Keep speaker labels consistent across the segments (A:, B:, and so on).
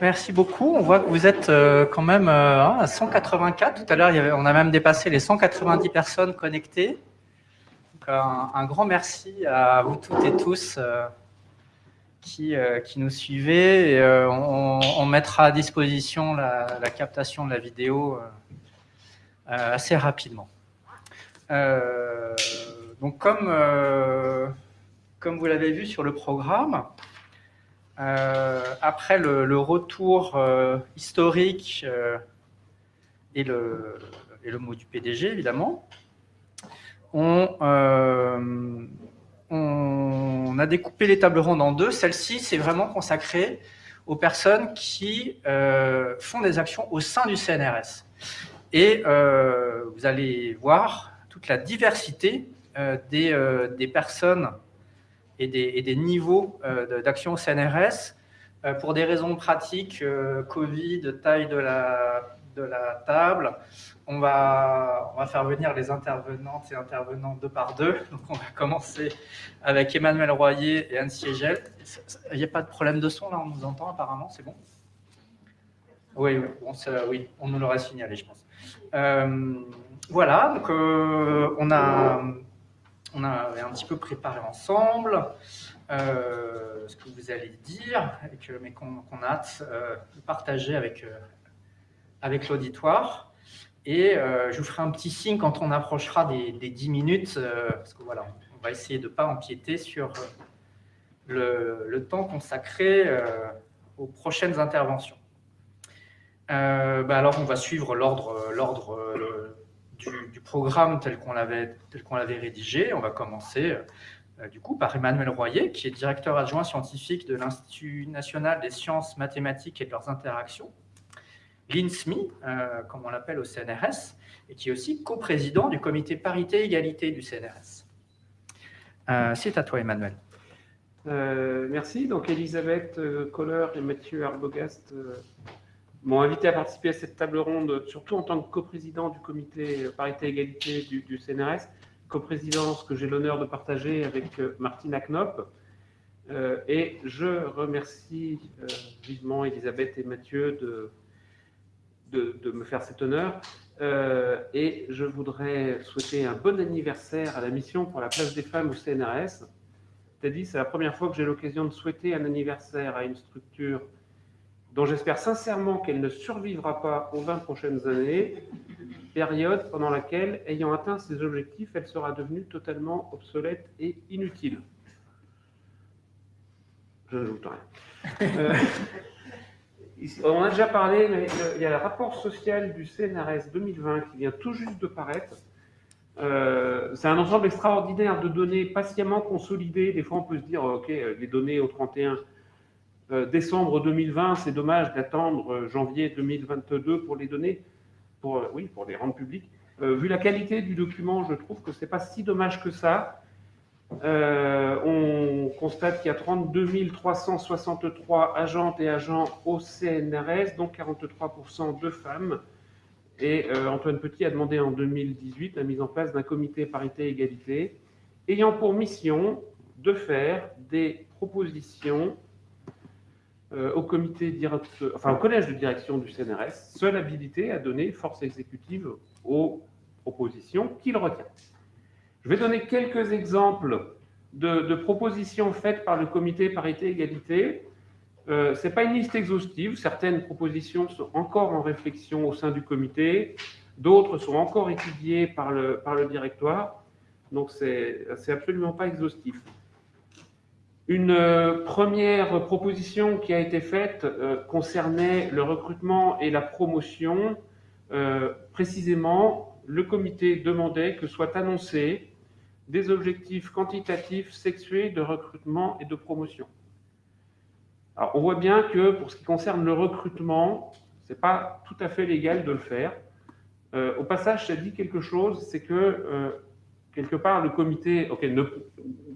A: Merci beaucoup. On voit que vous êtes euh, quand même euh, à 184. Tout à l'heure, on a même dépassé les 190 personnes connectées. Un, grand merci à vous toutes et tous euh, qui, nous suivez. On, mettra à disposition la, captation de la vidéo assez rapidement. donc, comme, vous l'avez vu sur le programme, après le, retour euh, historique euh, et, le, mot du PDG, évidemment, on, a découpé les tables rondes en deux. Celle-ci, c'est vraiment consacré aux personnes qui font des actions au sein du CNRS. Et vous allez voir toute la diversité des personnes et des, niveaux euh, d'action au CNRS. Euh, pour des raisons pratiques, euh, Covid, taille de la, de la table, on va, on va faire venir les intervenantes et intervenants deux par deux. Donc on va commencer avec Emmanuel Royer et Anne Siegel. Il n'y a pas de problème de son là, on nous entend apparemment, c'est bon? Oui, oui, on, oui, on nous l'aurait signalé, je pense. voilà, donc on a on a un petit peu préparé ensemble euh, ce que vous allez dire, mais qu'on a hâte euh, de partager avec, euh, l'auditoire. Et je vous ferai un petit signe quand on approchera des, des 10 minutes, parce que voilà, on va essayer de ne pas empiéter sur le, temps consacré aux prochaines interventions. Bah alors, on va suivre l'ordre programme tel qu'on l'avait rédigé. On va commencer euh, du coup par Emmanuel Royer, qui est directeur adjoint scientifique de l'Institut national des sciences mathématiques et de leurs interactions, l'INSMI, euh, comme on l'appelle au CNRS, et qui est aussi coprésident du comité parité-égalité du CNRS. Euh, c'est à toi, Emmanuel.
B: merci. Donc, Elisabeth Kohler et Mathieu Arbogast m'ont invité à participer à cette table ronde, surtout en tant que coprésident du comité parité-égalité du, CNRS, coprésidence que j'ai l'honneur de partager avec euh, Martine Knop. Euh, et je remercie euh, vivement Elisabeth et Mathieu de, de, me faire cet honneur. et je voudrais souhaiter un bon anniversaire à la mission pour la place des femmes au CNRS. C'est-à-dire, c'est la première fois que j'ai l'occasion de souhaiter un anniversaire à une structure dont j'espère sincèrement qu'elle ne survivra pas aux 20 prochaines années, période pendant laquelle, ayant atteint ses objectifs, elle sera devenue totalement obsolète et inutile. Je ne doute rien. Euh, on a déjà parlé, mais il y a le rapport social du CNRS 2020 qui vient tout juste de paraître. Euh, c'est un ensemble extraordinaire de données patiemment consolidées. Des fois, on peut se dire, OK, les données au 31 euh, décembre 2020, c'est dommage d'attendre euh, janvier 2022 pour les données, pour, euh, oui, pour les rendre publiques. vu la qualité du document, je trouve que ce n'est pas si dommage que ça. on constate qu'il y a 32 363 agentes et agents au CNRS, dont 43% de femmes. Et Antoine Petit a demandé en 2018 la mise en place d'un comité parité-égalité ayant pour mission de faire des propositions euh, au comité enfin au collège de direction du CNRS, seule habilité à donner force exécutive aux propositions qu'il retient. Je vais donner quelques exemples de, propositions faites par le comité parité-égalité. Euh, Ce n'est pas une liste exhaustive, certaines propositions sont encore en réflexion au sein du comité, d'autres sont encore étudiées par le, par le directoire, donc ce n'est absolument pas exhaustif. Une euh, première proposition qui a été faite euh, concernait le recrutement et la promotion. Euh, précisément, le comité demandait que soient annoncés des objectifs quantitatifs sexués de recrutement et de promotion. Alors, on voit bien que pour ce qui concerne le recrutement, ce n'est pas tout à fait légal de le faire. au passage, ça dit quelque chose, c'est que quelque part, le comité ne,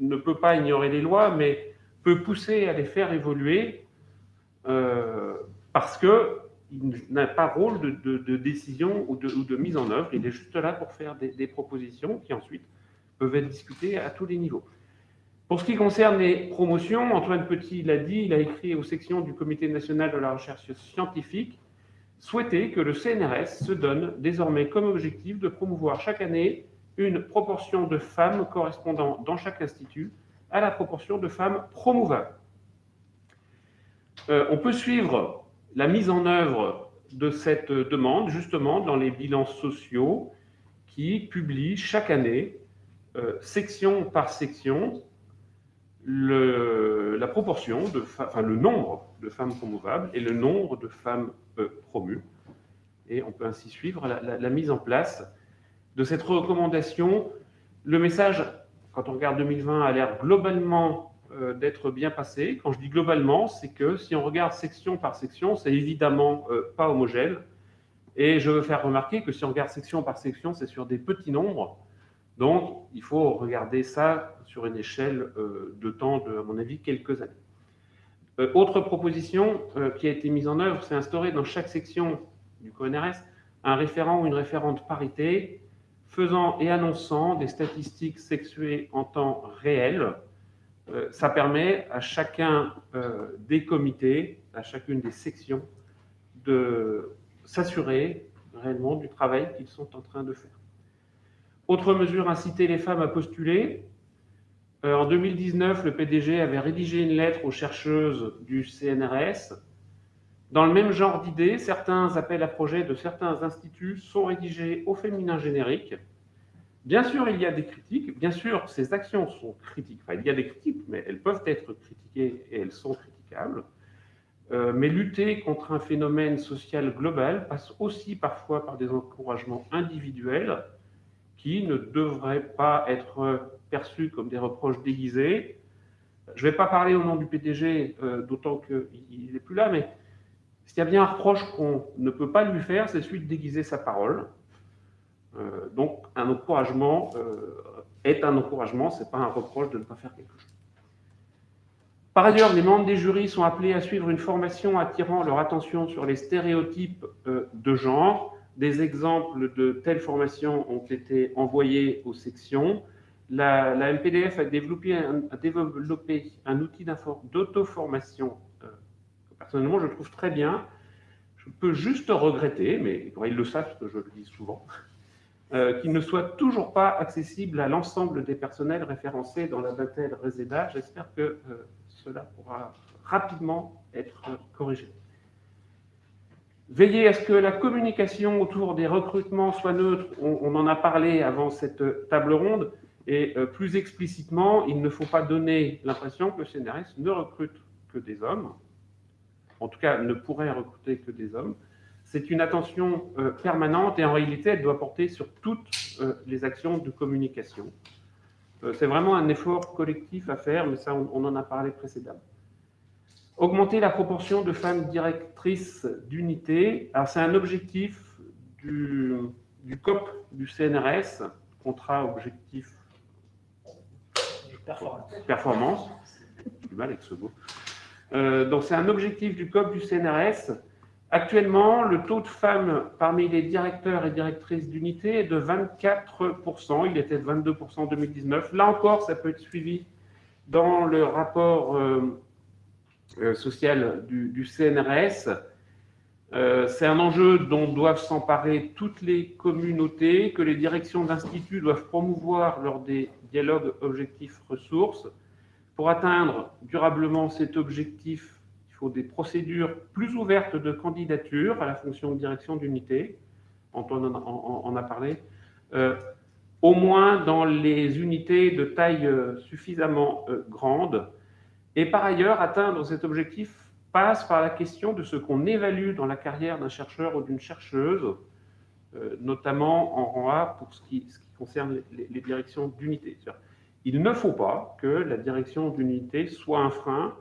B: ne, peut pas ignorer les lois, mais peut pousser à les faire évoluer euh, parce qu'il n'a pas rôle de, décision ou, de, mise en œuvre. Il est juste là pour faire des, propositions qui ensuite peuvent être discutées à tous les niveaux. Pour ce qui concerne les promotions, Antoine Petit l'a dit, il a écrit aux sections du Comité national de la recherche scientifique souhaiter que le CNRS se donne désormais comme objectif de promouvoir chaque année une proportion de femmes correspondant dans chaque institut à la proportion de femmes promouvables. Euh, on peut suivre la mise en œuvre de cette demande justement dans les bilans sociaux qui publient chaque année, euh, section par section, le, la proportion, nombre de femmes promouvables et le nombre de femmes euh, promues. Et on peut ainsi suivre la, mise en place de cette recommandation. Le message, quand on regarde 2020, a l'air globalement euh, d'être bien passé. Quand je dis globalement, c'est que si on regarde section par section, c'est évidemment euh, pas homogène. Et je veux faire remarquer que si on regarde section par section, c'est sur des petits nombres. Donc, il faut regarder ça sur une échelle euh, de temps à mon avis, quelques années. Autre proposition qui a été mise en œuvre, c'est instaurer dans chaque section du CONRS un référent ou une référente parité faisant et annonçant des statistiques sexuées en temps réel. ça permet à chacun des comités, à chacune des sections, de s'assurer réellement du travail qu'ils sont en train de faire. Autre mesure, inciter les femmes à postuler. Euh, en 2019, le PDG avait rédigé une lettre aux chercheuses du CNRS. Dans le même genre d'idée, certains appels à projets de certains instituts sont rédigés au féminin générique. Bien sûr, il y a des critiques. Bien sûr, ces actions sont critiques. Enfin, il y a des critiques, mais elles peuvent être critiquées et elles sont critiquables. Euh, mais lutter contre un phénomène social global passe aussi parfois par des encouragements individuels qui ne devraient pas être perçus comme des reproches déguisés. Je ne vais pas parler au nom du PDG, euh, d'autant qu'il n'est plus là, mais s'il y a bien un reproche qu'on ne peut pas lui faire, c'est celui de déguiser sa parole. Euh, donc, un encouragement euh, est un encouragement, ce n'est pas un reproche de ne pas faire quelque chose. Par ailleurs, les membres des jurys sont appelés à suivre une formation attirant leur attention sur les stéréotypes de genre des exemples de telles formations ont été envoyés aux sections. La, MPDF a développé un, développé un outil d'auto-formation euh, personnellement je trouve très bien. Je peux juste regretter, mais ils le savent, parce que je le dis souvent, euh, qu'il ne soit toujours pas accessible à l'ensemble des personnels référencés dans la Batel Reseda. J'espère que euh, cela pourra rapidement être corrigé. Veiller à ce que la communication autour des recrutements soit neutre. On, en a parlé avant cette table ronde. Et euh, plus explicitement, il ne faut pas donner l'impression que le CNRS ne recrute que des hommes. En tout cas, ne pourrait recruter que des hommes. C'est une attention euh, permanente et en réalité, elle doit porter sur toutes euh, les actions de communication. C'est vraiment un effort collectif à faire, mais ça, on en a parlé précédemment. Augmenter la proportion de femmes directrices d'unité. Alors, c'est un objectif du, COP du CNRS, contrat objectif performance. performance. Du mal avec ce mot. Euh, donc, c'est un objectif du COP du CNRS. Actuellement, le taux de femmes parmi les directeurs et directrices d'unité est de 24%. Il était de 22% en 2019. Là encore, ça peut être suivi dans le rapport euh, euh, social du, CNRS. Euh, c'est un enjeu dont doivent s'emparer toutes les communautés, que les directions d'instituts doivent promouvoir lors des dialogues objectifs ressources. Pour atteindre durablement cet objectif, il faut des procédures plus ouvertes de candidature à la fonction de direction d'unité. Antoine en, a parlé. Euh, au moins dans les unités de taille suffisamment grande et par ailleurs, atteindre cet objectif passe par la question de ce qu'on évalue dans la carrière d'un chercheur ou d'une chercheuse, euh, notamment en rang A pour ce qui, concerne les, directions d'unité. Il ne faut pas que la direction d'unité soit un frein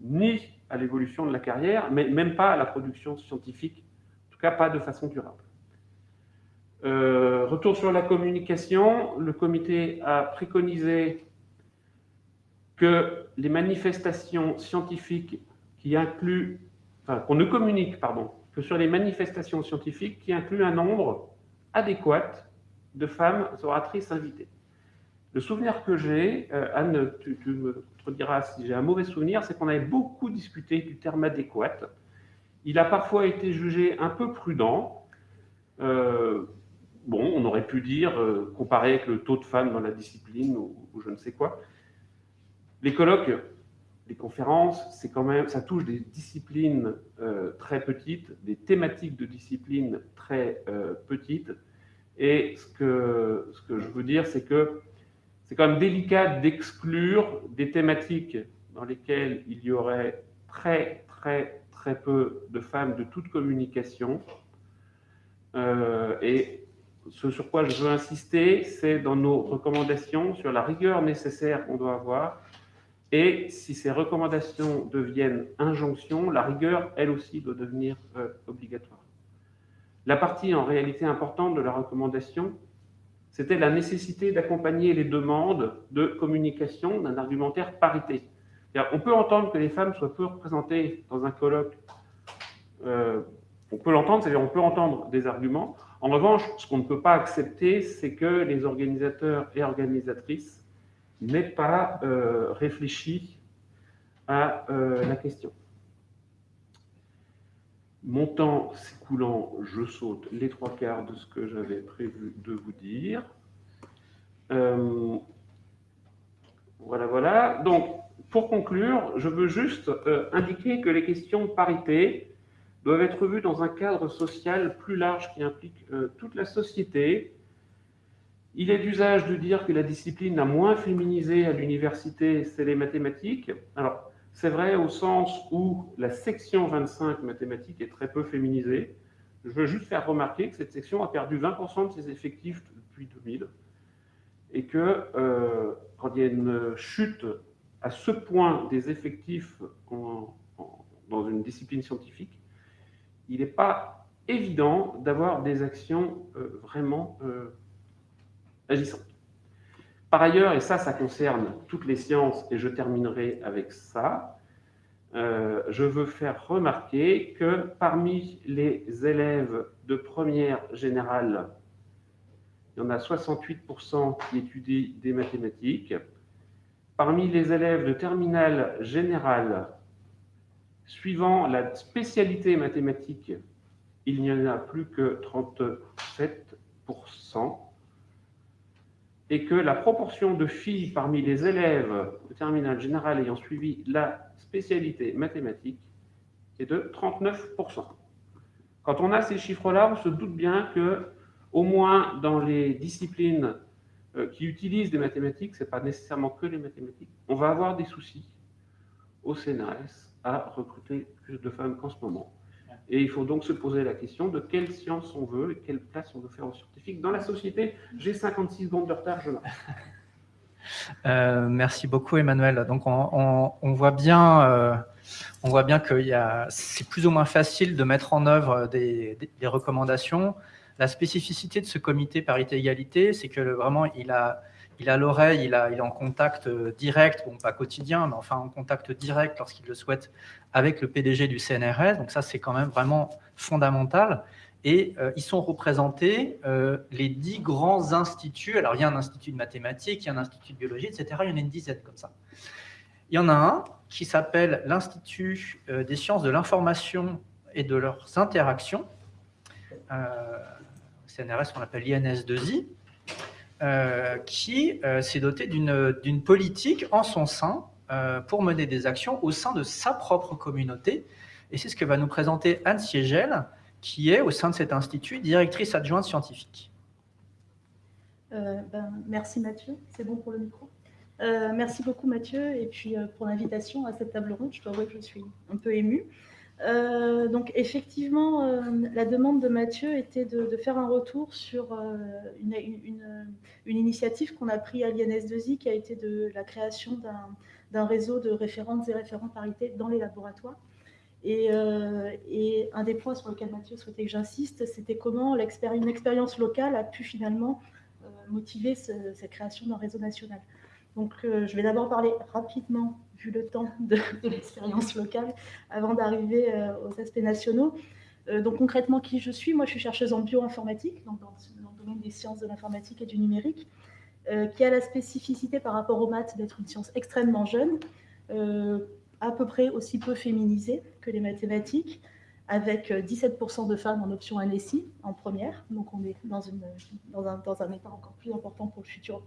B: ni à l'évolution de la carrière, mais même pas à la production scientifique, en tout cas pas de façon durable. Euh, retour sur la communication, le comité a préconisé que les manifestations scientifiques qui incluent, qu'on ne communique, pardon, que sur les manifestations scientifiques qui incluent un nombre adéquat de femmes oratrices invitées. Le souvenir que j'ai, Anne, tu, me diras si j'ai un mauvais souvenir, c'est qu'on avait beaucoup discuté du terme adéquat. Il a parfois été jugé un peu prudent. bon, on aurait pu dire, comparé avec le taux de femmes dans la discipline ou, je ne sais quoi. Les colloques, les conférences, quand même, ça touche des disciplines euh, très petites, des thématiques de disciplines très euh, petites. Et ce que je veux dire, c'est que c'est quand même délicat d'exclure des thématiques dans lesquelles il y aurait très, très, très peu de femmes de toute communication. Euh, et ce sur quoi je veux insister, c'est dans nos recommandations sur la rigueur nécessaire qu'on doit avoir et si ces recommandations deviennent injonctions, la rigueur, elle aussi, doit devenir euh, obligatoire. La partie en réalité importante de la recommandation, c'était la nécessité d'accompagner les demandes de communication d'un argumentaire parité. On peut entendre que les femmes soient peu représentées dans un colloque. Euh, on peut l'entendre, c'est-à-dire on peut entendre des arguments. En revanche, ce qu'on ne peut pas accepter, c'est que les organisateurs et organisatrices n'est pas euh, réfléchi à euh, la question. Mon temps s'écoulant, je saute les trois quarts de ce que j'avais prévu de vous dire. Euh, voilà, voilà. Donc, pour conclure, je veux juste indiquer que les questions de parité doivent être vues dans un cadre social plus large qui implique toute la société, il est d'usage de dire que la discipline la moins féminisée à l'université, c'est les mathématiques. Alors, c'est vrai au sens où la section 25 mathématiques est très peu féminisée. Je veux juste faire remarquer que cette section a perdu 20% de ses effectifs depuis 2000 et que euh, quand il y a une chute à ce point des effectifs dans une discipline scientifique, il n'est pas évident d'avoir des actions euh, vraiment euh, agissante. Par ailleurs, et ça, ça concerne toutes les sciences, et je terminerai avec ça, euh, je veux faire remarquer que parmi les élèves de première générale, il y en a 68% qui étudient des mathématiques. Parmi les élèves de terminale générale, suivant la spécialité mathématique, il n'y en a plus que 37% et que la proportion de filles parmi les élèves de terminale générale ayant suivi la spécialité mathématique est de 39%. Quand on a ces chiffres-là, on se doute bien que, au moins dans les disciplines euh, qui utilisent des mathématiques, ce n'est pas nécessairement que les mathématiques, on va avoir des soucis au CNRS à recruter plus de femmes qu'en ce moment. Et il faut donc se poser la question de quelle science on veut et quelle place on veut faire aux scientifiques dans la société. J'ai 56 secondes de retard, je
A: euh, merci beaucoup Emmanuel. Donc on, voit bien, euh, on voit bien que c'est plus ou moins facile de mettre en œuvre des, recommandations. La spécificité de ce comité parité-égalité, c'est que vraiment il a, il a l'oreille, il, est en contact euh, direct, bon pas quotidien, mais enfin en contact direct lorsqu'il le souhaite avec le PDG du CNRS. Donc ça, c'est quand même vraiment fondamental. Et euh, ils sont représentés euh, les dix grands instituts. Alors, il y a un institut de mathématiques, il y a un institut de biologie, etc. Il y en a une dizaine comme ça. Il y en a un qui s'appelle l'Institut des sciences de l'information et de leurs interactions. CNRS, on l'appelle INS2I. Euh, qui euh, s'est doté d'une politique en son sein euh, pour mener des actions au sein de sa propre communauté. Et c'est ce que va nous présenter Anne Siegel, qui est au sein de cet institut directrice adjointe scientifique.
C: Ben, merci Mathieu, c'est bon pour le micro. merci beaucoup Mathieu et puis pour l'invitation à cette table ronde. Je dois avouer que je suis un peu émue. Euh, donc effectivement, euh, la demande de Mathieu était de, faire un retour sur euh, une, initiative qu'on a prise à l'INS2I, qui a été de la création d'un réseau de référentes et référents parité dans les laboratoires. Et, un des points sur lesquels Mathieu souhaitait que j'insiste, c'était comment une expérience locale a pu finalement motiver cette création d'un réseau national. Donc, je vais d'abord parler rapidement vu le temps de, l'expérience locale, avant d'arriver euh, aux aspects nationaux. Euh, donc concrètement, qui je suis? Moi, je suis chercheuse en bioinformatique, donc dans, le domaine des sciences de l'informatique et du numérique. qui a la spécificité par rapport aux maths d'être une science extrêmement jeune, à peu près aussi peu féminisée que les mathématiques, avec 17% de femmes en option NSI en première. Donc on est dans, un, dans un état encore plus important pour le futur,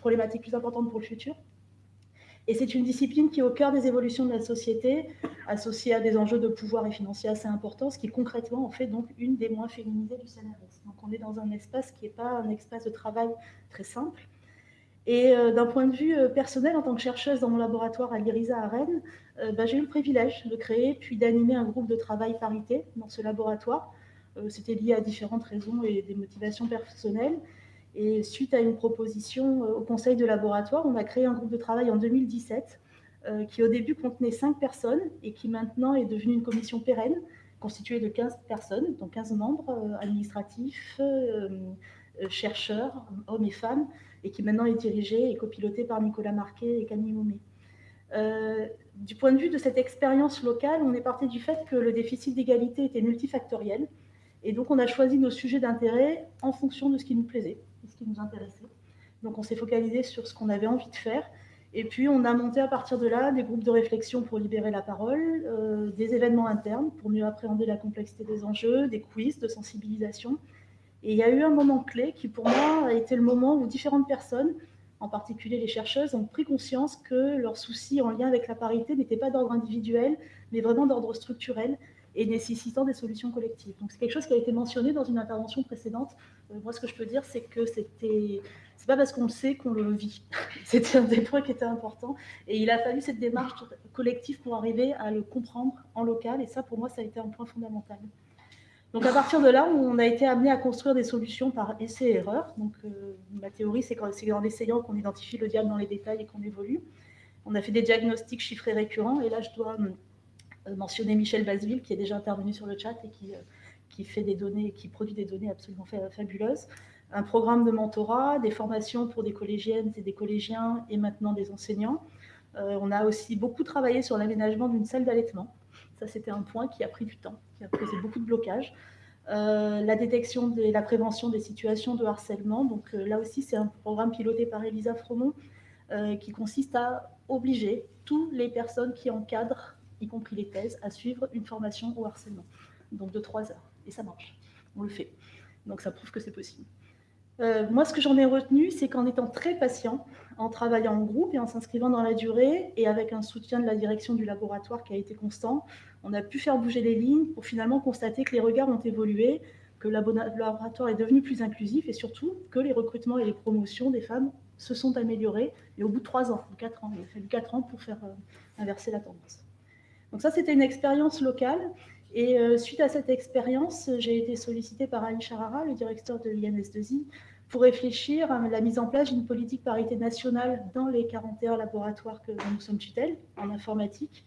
C: problématique plus importante pour le futur. Et c'est une discipline qui est au cœur des évolutions de la société, associée à des enjeux de pouvoir et financiers assez importants, ce qui concrètement en fait donc une des moins féminisées du CNRS. Donc on est dans un espace qui n'est pas un espace de travail très simple. Et euh, d'un point de vue euh, personnel, en tant que chercheuse dans mon laboratoire à l'IRISA à Rennes, euh, bah, j'ai eu le privilège de créer puis d'animer un groupe de travail parité dans ce laboratoire. C'était lié à différentes raisons et des motivations personnelles. Et suite à une proposition euh, au conseil de laboratoire, on a créé un groupe de travail en 2017 euh, qui au début contenait 5 personnes et qui maintenant est devenu une commission pérenne constituée de 15 personnes, donc 15 membres euh, administratifs, chercheurs, hommes et femmes, et qui maintenant est dirigée et copilotée par Nicolas Marquet et Camille Moumet. du point de vue de cette expérience locale, on est parti du fait que le déficit d'égalité était multifactoriel, et donc on a choisi nos sujets d'intérêt en fonction de ce qui nous plaisait ce qui nous intéressait. Donc on s'est focalisé sur ce qu'on avait envie de faire. Et puis on a monté à partir de là des groupes de réflexion pour libérer la parole, euh, des événements internes pour mieux appréhender la complexité des enjeux, des quiz de sensibilisation. Et il y a eu un moment clé qui pour moi a été le moment où différentes personnes, en particulier les chercheuses, ont pris conscience que leurs soucis en lien avec la parité n'étaient pas d'ordre individuel, mais vraiment d'ordre structurel et nécessitant des solutions collectives. Donc c'est quelque chose qui a été mentionné dans une intervention précédente. Euh, moi, ce que je peux dire, c'est que c'était, c'est pas parce qu'on le sait qu'on le vit. c'était un des points qui était important, et il a fallu cette démarche collective pour arriver à le comprendre en local, et ça, pour moi, ça a été un point fondamental. Donc à partir de là, on a été amené à construire des solutions par essai erreur. Donc euh, ma théorie, c'est en essayant qu'on identifie le diable dans les détails et qu'on évolue. On a fait des diagnostics chiffrés récurrents, et là, je dois mentionner Michel Basville, qui est déjà intervenu sur le chat et qui, euh, fait des données, qui produit des données absolument fabuleuses. Un programme de mentorat, des formations pour des collégiennes et des collégiens et maintenant des enseignants. Euh, on a aussi beaucoup travaillé sur l'aménagement d'une salle d'allaitement. Ça, c'était un point qui a pris du temps, qui a posé beaucoup de blocages. la détection et la prévention des situations de harcèlement. Donc là aussi, c'est un programme piloté par Elisa Fromont qui consiste à obliger toutes les personnes qui encadrent y compris les thèses, à suivre une formation au harcèlement, donc de trois heures. Et ça marche, on le fait. Donc ça prouve que c'est possible. Euh, moi, ce que j'en ai retenu, c'est qu'en étant très patient, en travaillant en groupe et en s'inscrivant dans la durée, et avec un soutien de la direction du laboratoire qui a été constant, on a pu faire bouger les lignes pour finalement constater que les regards ont évolué, que le laboratoire est devenu plus inclusif, et surtout que les recrutements et les promotions des femmes se sont améliorés, et au bout de trois ans, quatre ans, il a fallu quatre ans pour faire euh, inverser la tendance. Donc ça, c'était une expérience locale. Et euh, suite à cette expérience, j'ai été sollicitée par Ali Charara, le directeur de l'INS2I, pour réfléchir à la mise en place d'une politique parité nationale dans les 41 laboratoires que nous sommes tutelle en informatique.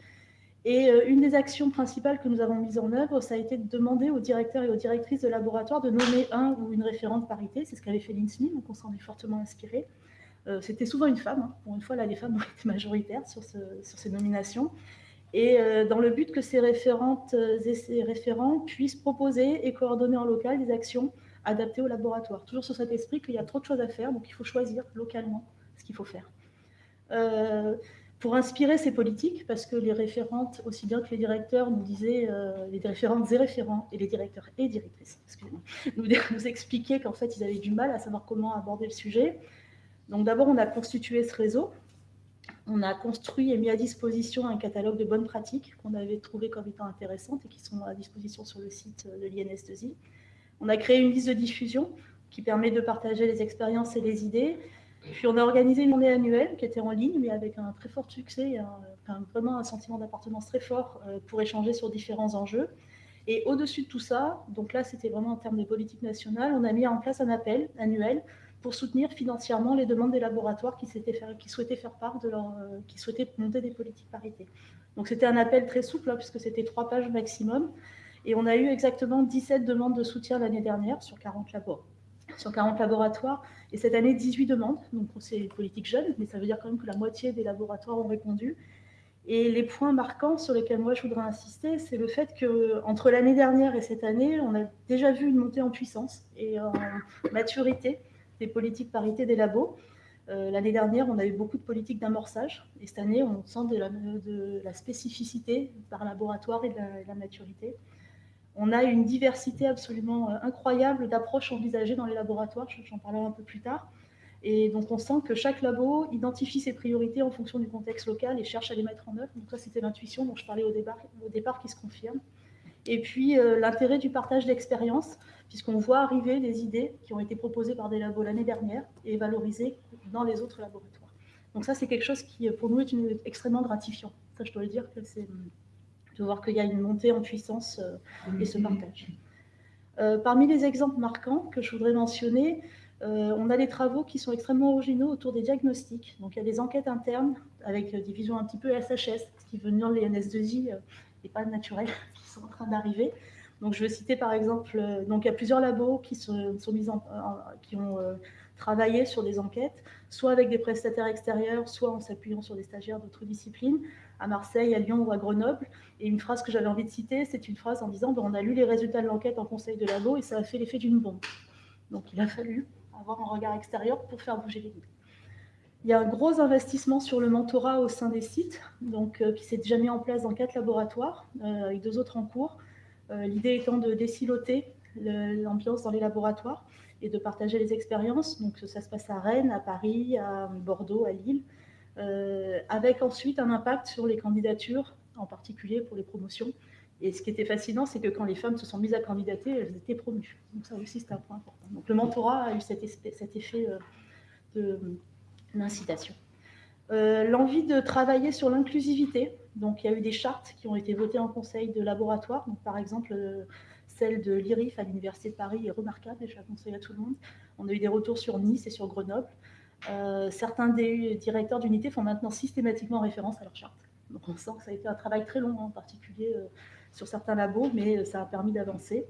C: Et euh, une des actions principales que nous avons mises en œuvre, ça a été de demander aux directeurs et aux directrices de laboratoire de nommer un ou une référente parité. C'est ce qu'avait fait l'INSMI, donc on s'en est fortement inspiré. Euh, c'était souvent une femme. Hein. Pour une fois, là, les femmes ont été majoritaires sur ces nominations et euh, dans le but que ces référentes euh, et ces référents puissent proposer et coordonner en local des actions adaptées au laboratoire. Toujours sur cet esprit qu'il y a trop de choses à faire, donc il faut choisir localement ce qu'il faut faire. Euh, pour inspirer ces politiques, parce que les référentes, aussi bien que les directeurs, nous disaient, les référentes et référents, et les directeurs et directrices, excusez-moi, nous, nous expliquaient qu'en fait, ils avaient du mal à savoir comment aborder le sujet. Donc d'abord, on a constitué ce réseau on a construit et mis à disposition un catalogue de bonnes pratiques qu'on avait trouvé comme étant intéressantes et qui sont à disposition sur le site de l'INS2I. On a créé une liste de diffusion qui permet de partager les expériences et les idées. Puis on a organisé une journée annuelle qui était en ligne, mais avec un très fort succès, vraiment un sentiment d'appartenance très fort euh, pour échanger sur différents enjeux. Et au-dessus de tout ça, donc là c'était vraiment en termes de politique nationale, on a mis en place un appel annuel pour soutenir financièrement les demandes des laboratoires qui, souhaitaient faire part de leur, euh, qui souhaitaient monter des politiques parité. Donc c'était un appel très souple, hein, puisque c'était trois pages maximum. Et on a eu exactement 17 demandes de soutien l'année dernière sur 40, labos, sur 40 laboratoires. Et cette année, 18 demandes. Donc c'est une politique jeune, mais ça veut dire quand même que la moitié des laboratoires ont répondu. Et les points marquants sur lesquels moi je voudrais insister, c'est le fait que entre l'année dernière et cette année, on a déjà vu une montée en puissance et en maturité des politiques parité des labos. L'année dernière, on a eu beaucoup de politiques d'amorçage, et cette année, on sent de la, spécificité par laboratoire et de la maturité. On a une diversité absolument incroyable d'approches envisagées dans les laboratoires, j'en parlerai un peu plus tard. Et donc, on sent que chaque labo identifie ses priorités en fonction du contexte local et cherche à les mettre en œuvre. Donc, ça, c'était l'intuition dont je parlais au départ, au départ qui se confirme. Et puis, euh, l'intérêt du partage d'expériences, puisqu'on voit arriver des idées qui ont été proposées par des labos l'année dernière et valorisées dans les autres laboratoires. Donc, ça, c'est quelque chose qui, pour nous, est extrêmement gratifiant. Ça, je dois le dire c'est de voir qu'il y a une montée en puissance euh, et ce partage. Euh, parmi les exemples marquants que je voudrais mentionner, euh, on a des travaux qui sont extrêmement originaux autour des diagnostics. Donc, il y a des enquêtes internes avec euh, des visions un petit peu SHS, ce qui dire les NS2I et pas naturels, qui sont en train d'arriver. Donc, je veux citer par exemple, euh, donc il y a plusieurs labos qui, sont, mis en, qui ont travaillé sur des enquêtes, soit avec des prestataires extérieurs, soit en s'appuyant sur des stagiaires d'autres disciplines, à Marseille, à Lyon ou à Grenoble. Et une phrase que j'avais envie de citer, c'est une phrase en disant ben, on a lu les résultats de l'enquête en conseil de labo et ça a fait l'effet d'une bombe. Donc, il a fallu avoir un regard extérieur pour faire bouger les lignes. Il y a un gros investissement sur le mentorat au sein des sites, donc, euh, qui s'est déjà mis en place dans quatre laboratoires, euh, avec deux autres en cours. Euh, l'idée étant de déciloter l'ambiance dans les laboratoires et de partager les expériences. Donc ça se passe à Rennes, à Paris, à Bordeaux, à Lille, avec ensuite un impact sur les candidatures, en particulier pour les promotions, et ce qui était fascinant, c'est que quand les femmes se sont mises à candidater, elles étaient promues. Donc ça aussi, c'est un point important. Donc le mentorat a eu cet, effet euh, d'incitation. Euh, l'envie de travailler sur l'inclusivité. Donc il y a eu des chartes qui ont été votées en conseil de laboratoire. Donc, par exemple, euh, celle de l'IRIF à l'Université de Paris est remarquable et je la conseille à tout le monde. On a eu des retours sur Nice et sur Grenoble. certains des directeurs d'unité font maintenant systématiquement référence à leur charte. Donc on sent que ça a été un travail très long, en particulier sur certains labos, mais euh, ça a permis d'avancer.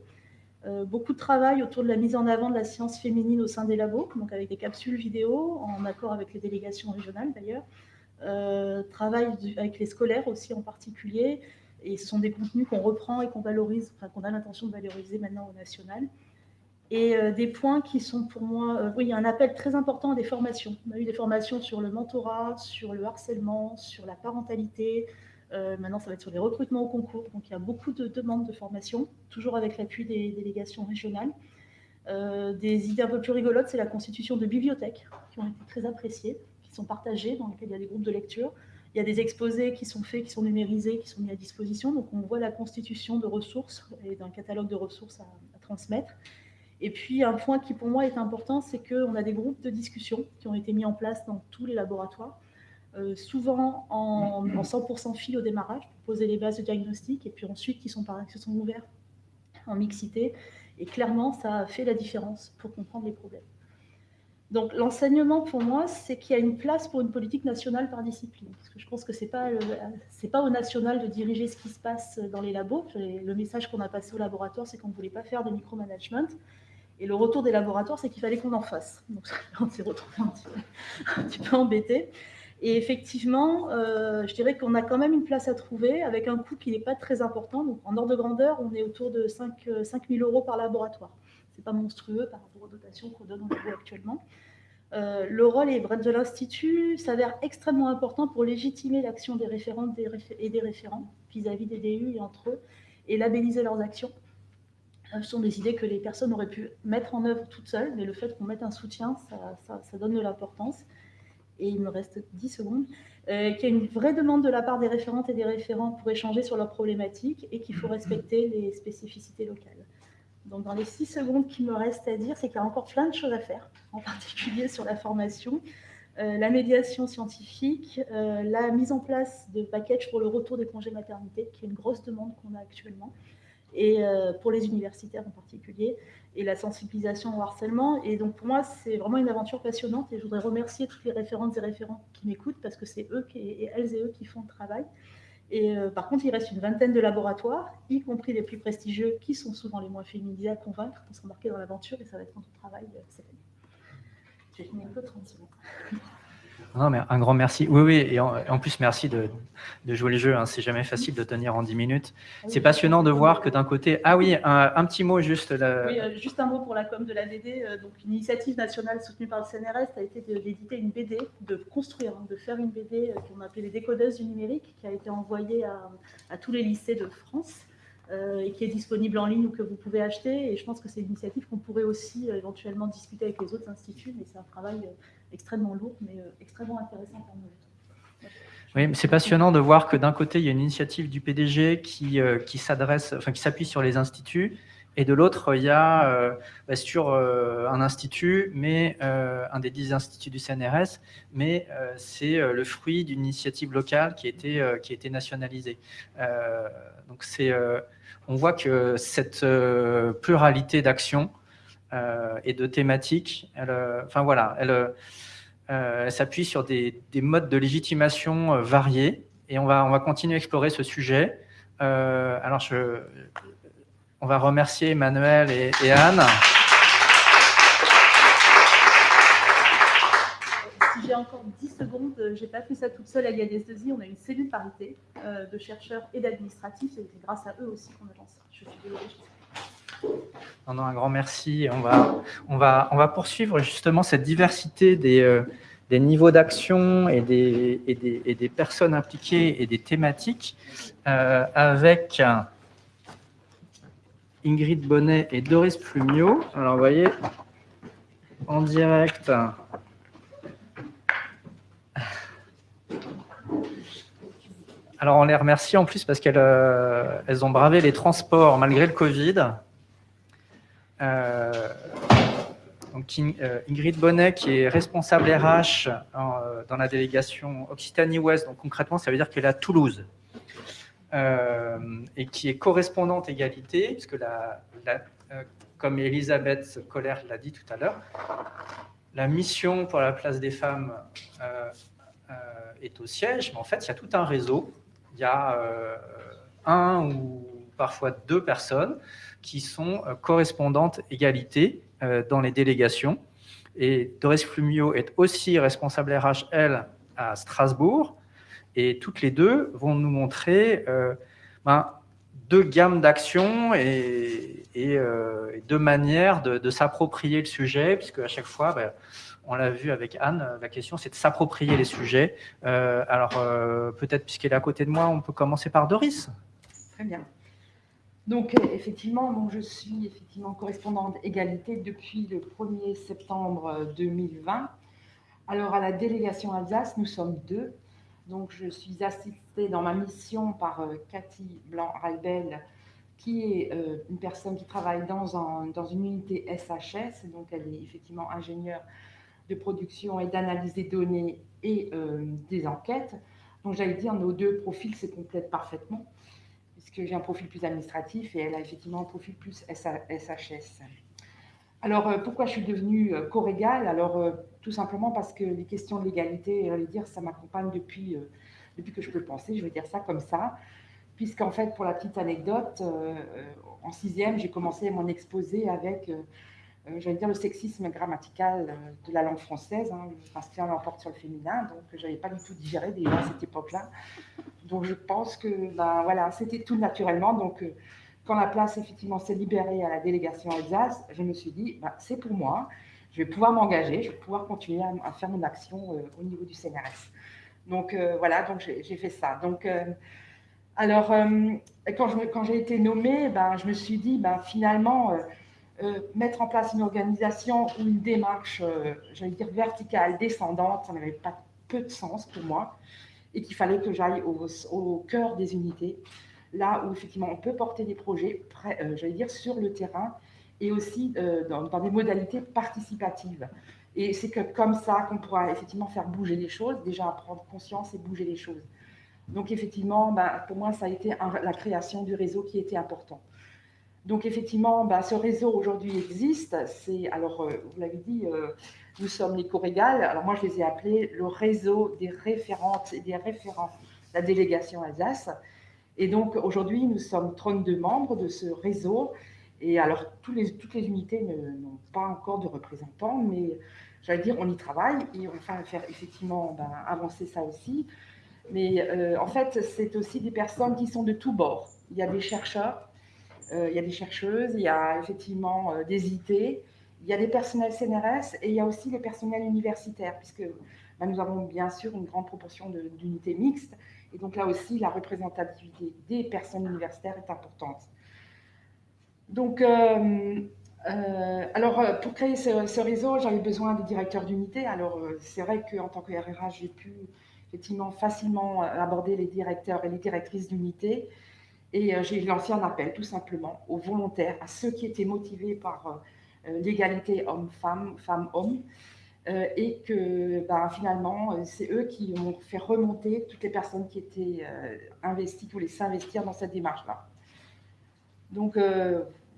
C: Euh, beaucoup de travail autour de la mise en avant de la science féminine au sein des labos, donc avec des capsules vidéo, en accord avec les délégations régionales d'ailleurs. Euh, travail avec les scolaires aussi en particulier, et ce sont des contenus qu'on reprend et qu'on valorise, enfin qu'on a l'intention de valoriser maintenant au national. Et des points qui sont pour moi, oui, il y a un appel très important à des formations. On a eu des formations sur le mentorat, sur le harcèlement, sur la parentalité, euh, maintenant, ça va être sur les recrutements au concours. Donc, il y a beaucoup de demandes de formation, toujours avec l'appui des délégations régionales. Euh, des idées un peu plus rigolotes, c'est la constitution de bibliothèques qui ont été très appréciées, qui sont partagées, dans lesquelles il y a des groupes de lecture. Il y a des exposés qui sont faits, qui sont numérisés, qui sont mis à disposition. Donc, on voit la constitution de ressources et d'un catalogue de ressources à, à, transmettre. Et puis, un point qui, pour moi, est important, c'est qu'on a des groupes de discussion qui ont été mis en place dans tous les laboratoires euh, souvent en, 100% fil au démarrage pour poser les bases de diagnostic et puis ensuite qui sont, qui sont ouverts en mixité. Et clairement, ça a fait la différence pour comprendre les problèmes. Donc l'enseignement pour moi, c'est qu'il y a une place pour une politique nationale par discipline. Parce que je pense que ce n'est pas, pas au national de diriger ce qui se passe dans les labos. Le message qu'on a passé au laboratoire, c'est qu'on ne voulait pas faire de micromanagement. Et le retour des laboratoires, c'est qu'il fallait qu'on en fasse. Donc on s'est retrouvé un petit peu embêté. Et effectivement, euh, je dirais qu'on a quand même une place à trouver avec un coût qui n'est pas très important. Donc, en ordre de grandeur, on est autour de 5, 000 euh, euros par laboratoire. Ce n'est pas monstrueux par rapport aux dotations qu'on donne actuellement. Euh, le rôle de l'Institut s'avère extrêmement important pour légitimer l'action des référentes et des référents vis-à-vis des DU et entre eux et labelliser leurs actions. Ce sont des idées que les personnes auraient pu mettre en œuvre toutes seules, mais le fait qu'on mette un soutien, ça donne de l'importance et il me reste 10 secondes, euh, qu'il y a une vraie demande de la part des référentes et des référents pour échanger sur leurs problématiques et qu'il faut respecter les spécificités locales. Donc, dans les 6 secondes qui me restent à dire, c'est qu'il y a encore plein de choses à faire, en particulier sur la formation, euh, la médiation scientifique, euh, la mise en place de packages pour le retour des congés maternité, qui est une grosse demande qu'on a actuellement, et pour les universitaires en particulier, et la sensibilisation au harcèlement. Et donc pour moi, c'est vraiment une aventure passionnante et je voudrais remercier toutes les référentes et référents qui m'écoutent parce que c'est eux et elles et eux qui font le travail. Et euh, par contre, il reste une vingtaine de laboratoires, y compris les plus prestigieux, qui sont souvent les moins féminisés à convaincre pour s'embarquer dans l'aventure et ça va être notre travail euh, cette année. J'ai fini un peu 30 secondes.
A: Non, mais un grand merci. Oui, oui, et en, plus, merci de, jouer le jeu. Hein. C'est jamais facile de tenir en 10 minutes. C'est passionnant de voir que d'un côté... Ah oui, un, petit mot juste.
C: Oui, euh, juste un mot pour la com de la BD. Euh, donc, une initiative nationale soutenue par le CNRS a été d'éditer une BD, de construire, hein, de faire une BD euh, qu'on appelait les décodeuses du numérique, qui a été envoyée à, tous les lycées de France. et qui est disponible en ligne ou que vous pouvez acheter. Et je pense que c'est une initiative qu'on pourrait aussi éventuellement discuter avec les autres instituts, mais c'est un travail extrêmement lourd, mais euh, extrêmement intéressant pour nous.
A: Oui, c'est passionnant de voir que d'un côté, il y a une initiative du PDG qui, euh, qui s'adresse, enfin, qui s'appuie sur les instituts, et de l'autre, il y a euh, bah, sur un institut, mais un des dix instituts du CNRS, mais c'est le fruit d'une initiative locale qui a été, qui a été nationalisée. donc on voit que cette pluralité d'actions et de thématiques, elle, enfin voilà, euh, elle s'appuie sur des, modes de légitimation euh, variés et on va, on va continuer à explorer ce sujet. Euh, alors, on va remercier Emmanuel et, Anne.
C: Si j'ai encore 10 secondes, je n'ai pas fait ça toute seule à liades On a une cellule parité de chercheurs et d'administratifs et c'est grâce à eux aussi qu'on a lancé. Je suis désolée.
A: Un grand merci. On va, on, va, on va poursuivre justement cette diversité des, euh, des niveaux d'action et des, et, des, et des, personnes impliquées et des thématiques euh, avec Ingrid Bonnet et Doris Plumio. Alors, vous voyez, en direct. Alors, on les remercie en plus parce qu'elles euh, elles ont bravé les transports malgré le Covid. Euh, donc euh, Ingrid Bonnet, qui est responsable RH euh, dans la délégation Occitanie-Ouest, donc concrètement, ça veut dire qu'elle est à Toulouse, et qui est correspondante égalité, puisque la, comme Elisabeth Coller l'a dit tout à l'heure, la mission pour la place des femmes est au siège, mais en fait, il y a tout un réseau. Il y a un ou parfois deux personnes qui sont euh, correspondantes égalité euh, dans les délégations. Et Doris Flumio est aussi responsable RH, elle, à Strasbourg. Et toutes les deux vont nous montrer euh, ben, deux gammes d'actions et, deux manières de, s'approprier le sujet, puisque à chaque fois, ben, on l'a vu avec Anne, la question c'est de s'approprier les sujets. alors peut-être puisqu'elle est à côté de moi, on peut commencer par Doris.
D: Très bien. Donc, euh, effectivement, je suis effectivement correspondante égalité depuis le 1er septembre 2020. Euh, Alors, à la délégation Alsace, nous sommes deux. Donc, je suis assistée dans ma mission par euh, Cathy Blanc-Raibel, qui est une personne qui travaille dans, un, dans une unité SHS. Donc, elle est effectivement ingénieure de production et d'analyse des données et des enquêtes. Donc, j'allais dire, nos deux profils se complètent parfaitement j'ai un profil plus administratif et elle a effectivement un profil plus SHS. Alors, euh, pourquoi je suis devenue euh, corégale? Alors, euh, tout simplement parce que les questions de l'égalité, dire, ça m'accompagne depuis, que je peux penser, je vais dire ça comme ça. Puisqu'en fait, pour la petite anecdote, en sixième, j'ai commencé mon exposé avec j'allais dire, le sexisme grammatical euh, de la langue française. Hein, le masculin l'emporte sur le féminin, donc je n'avais pas du tout digéré déjà à cette époque-là. Donc je pense que ben, voilà, c'était tout naturellement. Donc euh, quand la place effectivement s'est libérée à la délégation Alsace, je me suis dit, ben, c'est pour moi, je vais pouvoir m'engager, je vais pouvoir continuer à, faire mon action au niveau du CNRS. Donc voilà, donc j'ai fait ça. Donc alors quand j'ai été nommée, ben, je me suis dit, finalement euh, mettre en place une organisation ou une démarche, euh, j'allais dire verticale, descendante, ça n'avait pas peu de sens pour moi, et qu'il fallait que j'aille au, cœur des unités, là où effectivement on peut porter des projets, euh, j'allais dire sur le terrain, et aussi dans, des modalités participatives. Et c'est que comme ça qu'on pourra effectivement faire bouger les choses, déjà prendre conscience et bouger les choses. Donc effectivement, bah, pour moi, ça a été la création du réseau qui était important. Donc effectivement, bah, ce réseau aujourd'hui existe. C'est alors, euh, vous l'avez dit, euh, nous sommes les Corégales. Alors moi, je les ai appelés le réseau des référentes et des référents la délégation Alsace. Et donc aujourd'hui, nous sommes 32 membres de ce réseau. Et alors, toutes les unités n'ont pas encore de représentants, mais j'allais dire, on y travaille et on va faire effectivement ben, avancer ça aussi. Mais en fait, c'est aussi des personnes qui sont de tous bords. Il y a des chercheurs, il y a des chercheuses, il y a effectivement des IT, il y a des personnels CNRS et il y a aussi les personnels universitaires, puisque ben, nous avons bien sûr une grande proportion d'unités mixtes. Et donc là aussi, la représentativité des personnes universitaires est importante. Donc, euh, euh, alors, euh, pour créer ce, réseau, j'avais besoin de directeurs d'unité. Alors, c'est vrai qu'en tant que RRH, j'ai pu effectivement facilement aborder les directeurs et les directrices d'unité. Et j'ai lancé un appel, tout simplement, aux volontaires, à ceux qui étaient motivés par l'égalité homme-femme, femme-homme, et que ben, finalement, c'est eux qui ont fait remonter toutes les personnes qui étaient investies, qui voulaient s'investir dans cette démarche-là. Donc,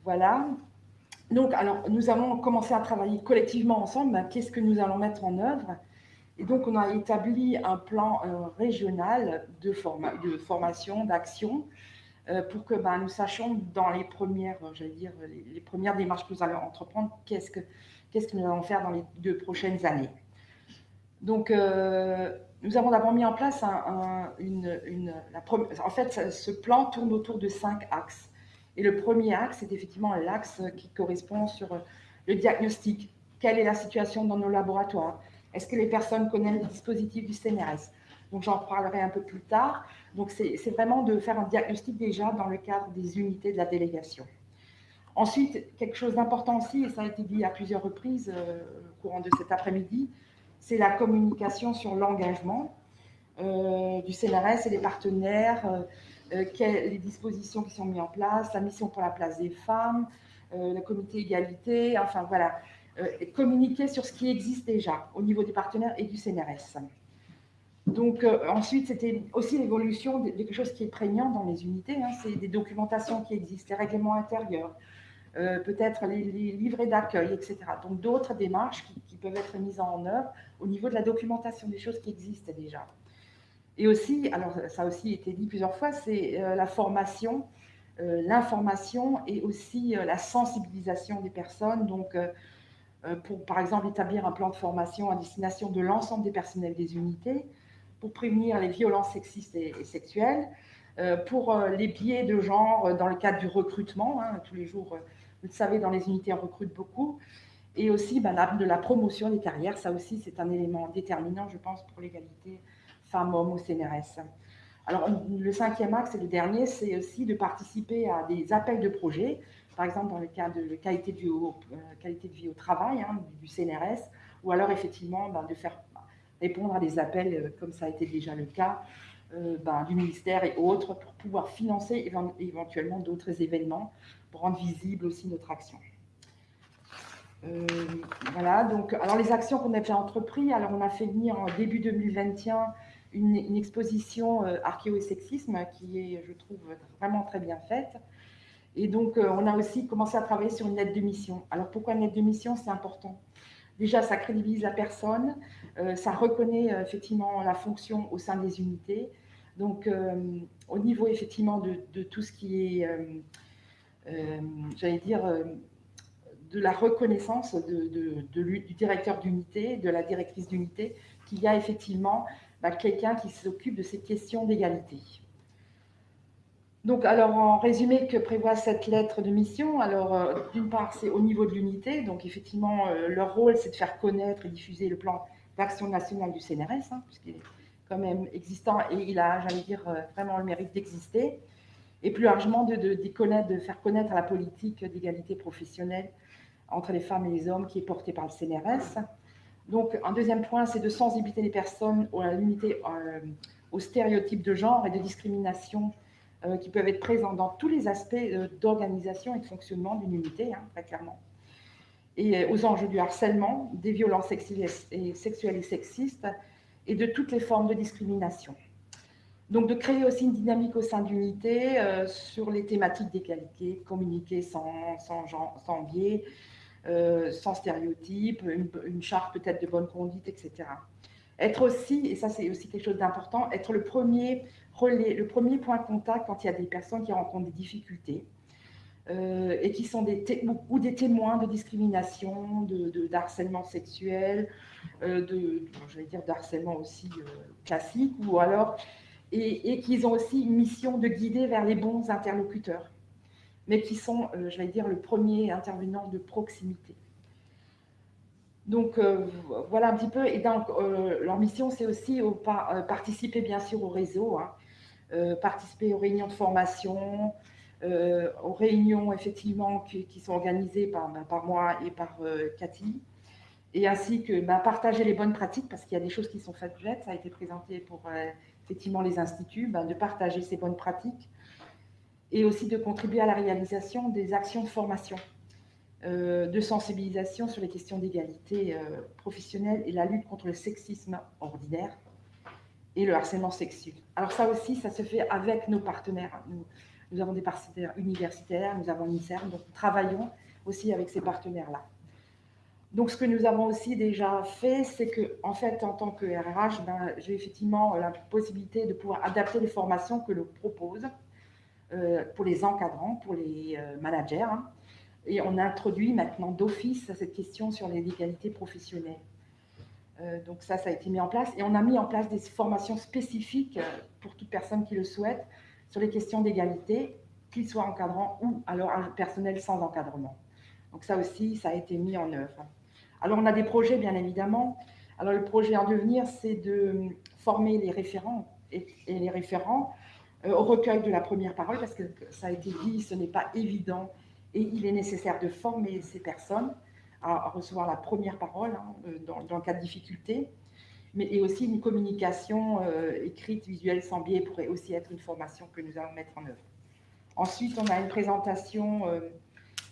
D: voilà. Donc, alors, nous allons commencer à travailler collectivement ensemble. Ben, qu'est-ce que nous allons mettre en œuvre Et donc, on a établi un plan euh, régional de, formation, d'action, euh, pour que ben, nous sachions dans les premières, j'allais dire, les, premières démarches que nous allons entreprendre, qu'est-ce que, nous allons faire dans les deux prochaines années. Donc, euh, nous avons d'abord mis en place une, une en fait, ce plan tourne autour de cinq axes. Et le premier axe, c'est effectivement l'axe qui correspond sur le diagnostic. Quelle est la situation dans nos laboratoires? Est-ce que les personnes connaissent les dispositifs du CNRS Donc j'en parlerai un peu plus tard. Donc c'est vraiment de faire un diagnostic déjà dans le cadre des unités de la délégation. Ensuite, quelque chose d'important aussi, et ça a été dit à plusieurs reprises euh, au courant de cet après-midi, c'est la communication sur l'engagement euh, du CNRS et des partenaires, euh, les dispositions qui sont mises en place, la mission pour la place des femmes, le comité égalité, enfin voilà, communiquer sur ce qui existe déjà au niveau des partenaires et du CNRS. Donc ensuite, c'était aussi l'évolution de, quelque chose qui est prégnant dans les unités, hein, c'est des documentations qui existent, les règlements intérieurs, peut-être les, livrets d'accueil, etc. Donc d'autres démarches qui, peuvent être mises en œuvre au niveau de la documentation des choses qui existent déjà. Et aussi, alors ça a aussi été dit plusieurs fois, c'est euh, la formation, euh, l'information et aussi euh, la sensibilisation des personnes. Donc, pour par exemple établir un plan de formation à destination de l'ensemble des personnels des unités, pour prévenir les violences sexistes et, sexuelles, pour les biais de genre dans le cadre du recrutement. Hein, tous les jours, vous le savez, dans les unités, on recrute beaucoup. Et aussi ben, de la promotion des carrières. Ça aussi, c'est un élément déterminant, je pense, pour l'égalité femmes-hommes au CNRS. Alors, le cinquième axe et le dernier, c'est aussi de participer à des appels de projets, par exemple dans le cas de qualité de vie au, euh, qualité de vie au travail hein, du CNRS, ou alors effectivement ben, de faire répondre à des appels, euh, comme ça a été déjà le cas, euh, ben, du ministère et autres, pour pouvoir financer éventuellement d'autres événements, pour rendre visible aussi notre action. voilà, donc, alors les actions qu'on a déjà entreprises, alors on a fait venir en début 2021 une, exposition euh, archéo et sexisme qui est, je trouve, vraiment très bien faite. Et donc, euh, on a aussi commencé à travailler sur une lettre de mission. Alors, pourquoi une lettre de mission? C'est important. Déjà, ça crédibilise la personne, euh, ça reconnaît effectivement la fonction au sein des unités. Donc, au niveau effectivement de, tout ce qui est, j'allais dire, de la reconnaissance du directeur d'unité, de la directrice d'unité, qu'il y a effectivement bah, quelqu'un qui s'occupe de ces questions d'égalité. Donc, alors, en résumé, que prévoit cette lettre de mission? Alors, euh, d'une part, c'est au niveau de l'unité. Donc, effectivement, euh, leur rôle, c'est de faire connaître et diffuser le plan d'action nationale du CNRS, hein, puisqu'il est quand même existant et il a, j'allais dire, euh, vraiment le mérite d'exister. Et plus largement, de, de, de, faire connaître la politique d'égalité professionnelle entre les femmes et les hommes qui est portée par le CNRS. Donc, un deuxième point, c'est de sensibiliser les personnes à l'unité, aux stéréotypes de genre et de discrimination euh, qui peuvent être présents dans tous les aspects euh, d'organisation et de fonctionnement d'une unité, hein, très clairement. Et aux enjeux du harcèlement, des violences sexuelles et sexistes et de toutes les formes de discrimination. Donc, de créer aussi une dynamique au sein d'unité sur les thématiques d'égalité, communiquer sans, sans, sans biais, euh, sans stéréotypes, une, charte peut-être de bonne conduite, etc. Être aussi, et ça c'est aussi quelque chose d'important, être le premier le premier point de contact quand il y a des personnes qui rencontrent des difficultés. et qui sont des ou des témoins de discrimination, de, harcèlement sexuel, de, je dire, d'harcèlement aussi classique, ou alors, et, et qu'ils ont aussi une mission de guider vers les bons interlocuteurs, mais qui sont, je vais dire, le premier intervenant de proximité. Donc euh, voilà un petit peu. Et donc euh, leur mission, c'est aussi au, euh, participer bien sûr au réseau, hein. Participer aux réunions de formation, aux réunions effectivement qui, sont organisées par, ben, par, moi et par Cathy, et ainsi que ben, partager les bonnes pratiques parce qu'il y a des choses qui sont faites. Ça a été présenté pour effectivement les instituts, ben, de partager ces bonnes pratiques et aussi de contribuer à la réalisation des actions de formation. Euh, de sensibilisation sur les questions d'égalité euh, professionnelle et la lutte contre le sexisme ordinaire et le harcèlement sexuel. Alors ça aussi, ça se fait avec nos partenaires. Nous, avons des partenaires universitaires, nous avons l'INSERM, donc nous travaillons aussi avec ces partenaires-là. Donc ce que nous avons aussi déjà fait, c'est que en fait, en tant que RRH, ben, j'ai effectivement la possibilité de pouvoir adapter les formations que l'on propose euh, pour les encadrants, pour les managers, hein, et on introduit maintenant d'office cette question sur les légalités professionnelles. Euh, donc ça, ça a été mis en place. Et on a mis en place des formations spécifiques euh, pour toute personne qui le souhaite sur les questions d'égalité, qu'il soit encadrant ou alors un personnel sans encadrement. Donc ça aussi, ça a été mis en œuvre. Alors on a des projets, bien évidemment. Alors le projet en devenir, c'est de former les référents et, les référents euh, au recueil de la première parole, parce que ça a été dit, ce n'est pas évident et il est nécessaire de former ces personnes à, recevoir la première parole hein, euh, dans, le cas de difficulté, mais et aussi une communication euh, écrite, visuelle, sans biais pourrait aussi être une formation que nous allons mettre en œuvre. Ensuite, on a une présentation euh,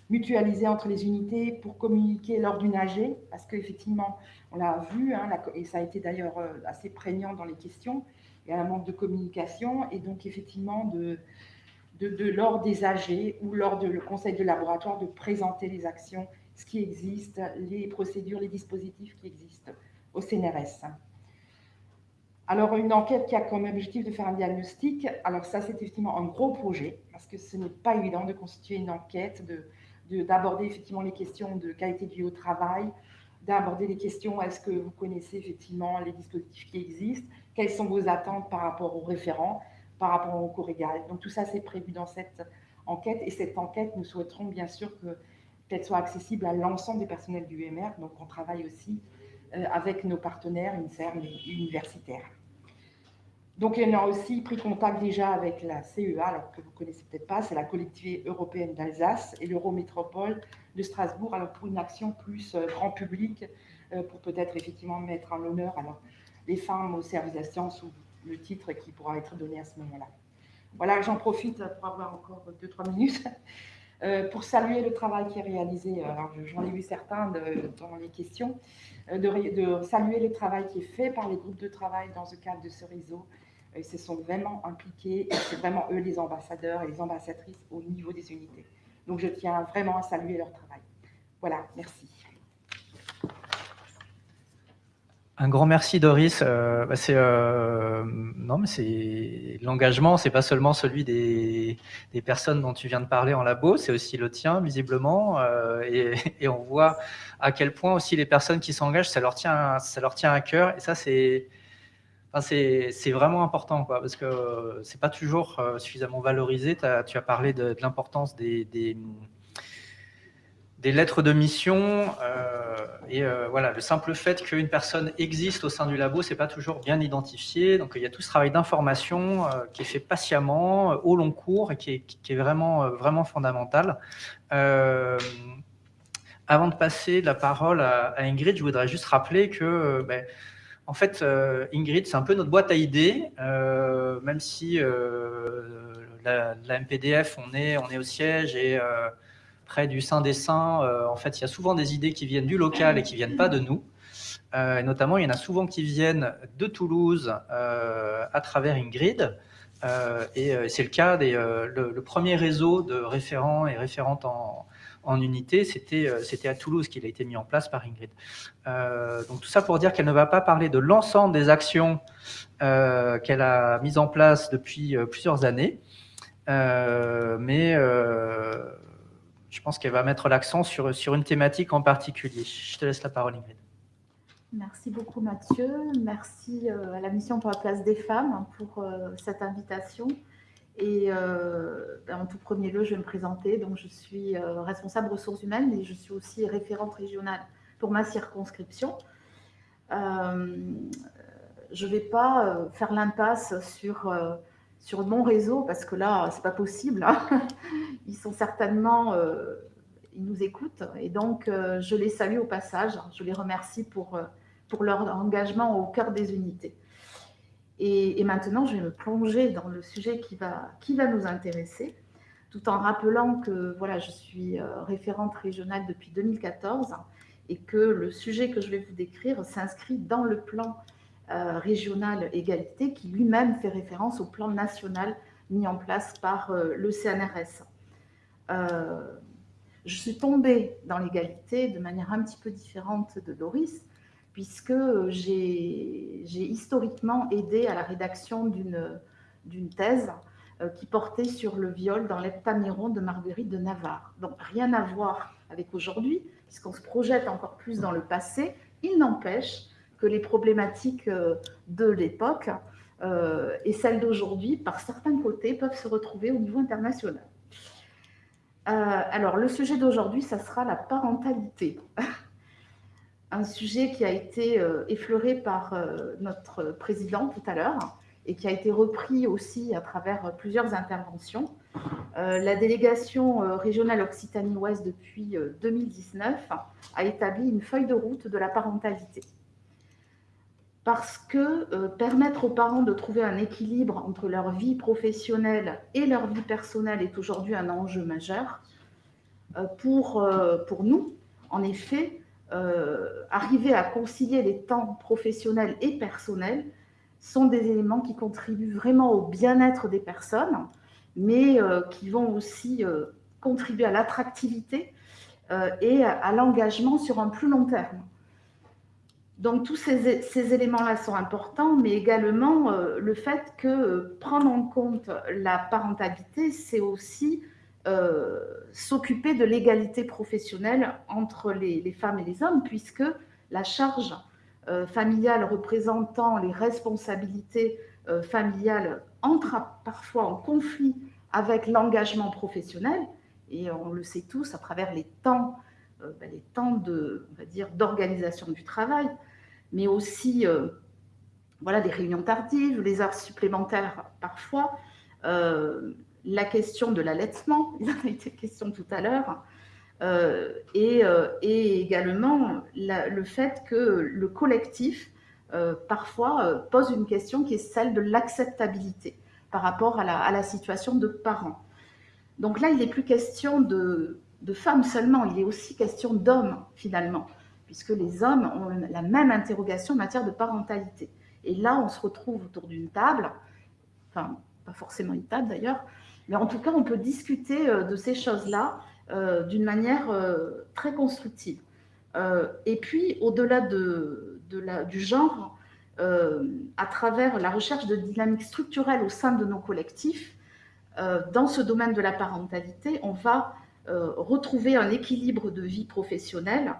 D: mutualisée entre les unités pour communiquer lors d'une AG, parce qu'effectivement, on l'a vu, hein, et ça a été d'ailleurs assez prégnant dans les questions, il y a un manque de communication, et donc effectivement de, lors des AG ou lors du conseil de laboratoire de présenter les actions, ce qui existe, les procédures, les dispositifs qui existent au CNRS. Alors, une enquête qui a comme objectif de faire un diagnostic, alors ça, c'est effectivement un gros projet, parce que ce n'est pas évident de constituer une enquête, d'aborder de, effectivement les questions de qualité de vie au travail, d'aborder les questions, est-ce que vous connaissez effectivement les dispositifs qui existent, quelles sont vos attentes par rapport aux référents, par rapport au cours égal. Donc tout ça, c'est prévu dans cette enquête. Et cette enquête, nous souhaiterons bien sûr qu'elle soit accessible à l'ensemble des personnels du UMR. Donc on travaille aussi euh, avec nos partenaires INSERM universitaires. Donc, on a aussi pris contact déjà avec la CEA, alors que vous ne connaissez peut-être pas, c'est la collectivité européenne d'Alsace et l'Eurométropole de Strasbourg, alors pour une action plus euh, grand public, euh, pour peut-être effectivement mettre en honneur alors, les femmes au service de la science ou le titre qui pourra être donné à ce moment-là. Voilà, j'en profite pour avoir encore 2-3 minutes pour saluer le travail qui est réalisé. Alors, j'en ai vu certains dans les questions, euh, de, saluer le travail qui est fait par les groupes de travail dans le cadre de ce réseau. Ils se sont vraiment impliqués et c'est vraiment eux les ambassadeurs et les ambassadrices au niveau des unités. Donc, je tiens vraiment à saluer leur travail. Voilà, merci.
A: Un grand merci Doris. Euh, bah, c'est euh, non mais c'est l'engagement, c'est pas seulement celui des, personnes dont tu viens de parler en labo, c'est aussi le tien visiblement. Euh, et, on voit à quel point aussi les personnes qui s'engagent, ça leur tient, ça leur tient à cœur. Et ça c'est vraiment important, parce que c'est pas toujours suffisamment valorisé. tu as parlé de, l'importance des lettres de mission. Euh, et euh, voilà, le simple fait qu'une personne existe au sein du labo, c'est pas toujours bien identifié. Donc il y a tout ce travail d'information euh, qui est fait patiemment, au long cours, et qui est, vraiment, vraiment fondamental. avant de passer la parole à, Ingrid, je voudrais juste rappeler que, ben, en fait, Ingrid, c'est un peu notre boîte à idées, même si la, la, MPDF, on est, on est au siège et près du Saint des Saints, euh, en fait, il y a souvent des idées qui viennent du local et qui viennent pas de nous. Euh, notamment, il y en a souvent qui viennent de Toulouse euh, à travers Ingrid. et c'est le cas des le, premier réseau de référents et référentes en, en unité, c'était à Toulouse qu'il a été mis en place par Ingrid. donc tout ça pour dire qu'elle ne va pas parler de l'ensemble des actions qu'elle a mises en place depuis plusieurs années, mais je pense qu'elle va mettre l'accent sur, sur une thématique en particulier. Je te laisse la parole, Ingrid.
E: Merci beaucoup Mathieu, merci euh, à la mission pour la place des femmes pour euh, cette invitation. Et euh, ben, en tout premier lieu, je vais me présenter. Donc, je suis responsable ressources humaines et je suis aussi référente régionale pour ma circonscription. je ne vais pas faire l'impasse sur, sur mon réseau parce que là, c'est pas possible. Hein. Ils sont certainement ils nous écoutent et donc je les salue au passage. Je les remercie pour, pour leur engagement au cœur des unités. Et, maintenant, je vais me plonger dans le sujet qui va, qui va nous intéresser, tout en rappelant que voilà, je suis euh, référente régionale depuis 2014 et que le sujet que je vais vous décrire s'inscrit dans le plan euh, régional égalité qui lui-même fait référence au plan national mis en place par euh, le CNRS. je suis tombée dans l'égalité de manière un petit peu différente de Doris, puisque j'ai historiquement aidé à la rédaction d'une thèse euh, qui portait sur le viol dans l'Heptaméron de Marguerite de Navarre. Donc rien à voir avec aujourd'hui, puisqu'on se projette encore plus dans le passé. Il n'empêche que les problématiques euh, de l'époque euh, et celles d'aujourd'hui, par certains côtés, peuvent se retrouver au niveau international. alors, le sujet d'aujourd'hui, ça sera la parentalité. un sujet qui a été euh, effleuré par euh, notre président tout à l'heure et qui a été repris aussi à travers plusieurs interventions. Euh, la délégation régionale Occitanie-Ouest depuis 2019 a établi une feuille de route de la parentalité. Parce que permettre aux parents de trouver un équilibre entre leur vie professionnelle et leur vie personnelle est aujourd'hui un enjeu majeur. pour, pour nous, en effet, euh, arriver à concilier les temps professionnels et personnels sont des éléments qui contribuent vraiment au bien-être des personnes, mais euh, qui vont aussi euh, contribuer à l'attractivité et à, l'engagement sur un plus long terme. Donc tous ces, éléments-là sont importants, mais également le fait que prendre en compte la parentalité, c'est aussi euh, s'occuper de l'égalité professionnelle entre les, femmes et les hommes, puisque la charge euh, familiale représentant les responsabilités euh, familiales entre parfois en conflit avec l'engagement professionnel, et on le sait tous à travers les temps, ben, les temps d'organisation du travail, mais aussi voilà, des réunions tardives, les heures supplémentaires parfois, la question de l'allaitement, il en a été question tout à l'heure, euh, euh, et, également le fait que le collectif, euh, parfois, pose une question qui est celle de l'acceptabilité par rapport à la, situation de parents. Donc là, il n'est plus question de femmes seulement, il est aussi question d'hommes, finalement, puisque les hommes ont la même interrogation en matière de parentalité. Et là, on se retrouve autour d'une table, enfin, pas forcément une table d'ailleurs, mais en tout cas, on peut discuter euh, de ces choses-là euh, d'une manière euh, très constructive. et puis, au-delà de, du genre, à travers la recherche de dynamiques structurelles au sein de nos collectifs, dans ce domaine de la parentalité, on va retrouver un équilibre de vie professionnelle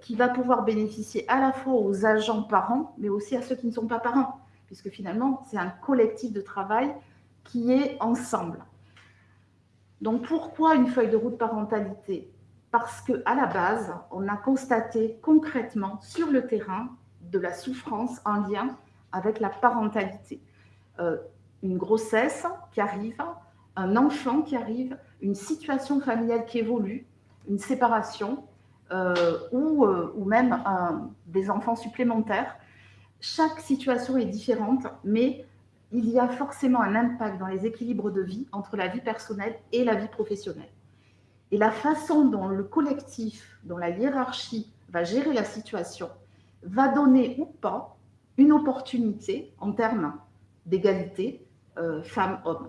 E: qui va pouvoir bénéficier à la fois aux agents parents, mais aussi à ceux qui ne sont pas parents, puisque finalement, c'est un collectif de travail qui est ensemble. Donc pourquoi une feuille de route parentalité? Parce qu'à la base, on a constaté concrètement sur le terrain de la souffrance en lien avec la parentalité. Euh, une grossesse qui arrive, un enfant qui arrive, une situation familiale qui évolue, une séparation euh, ou, euh, ou, même des enfants supplémentaires. Chaque situation est différente, mais il y a forcément un impact dans les équilibres de vie entre la vie personnelle et la vie professionnelle. Et la façon dont le collectif, dont la hiérarchie va gérer la situation, va donner ou pas une opportunité en termes d'égalité euh, femmes-hommes.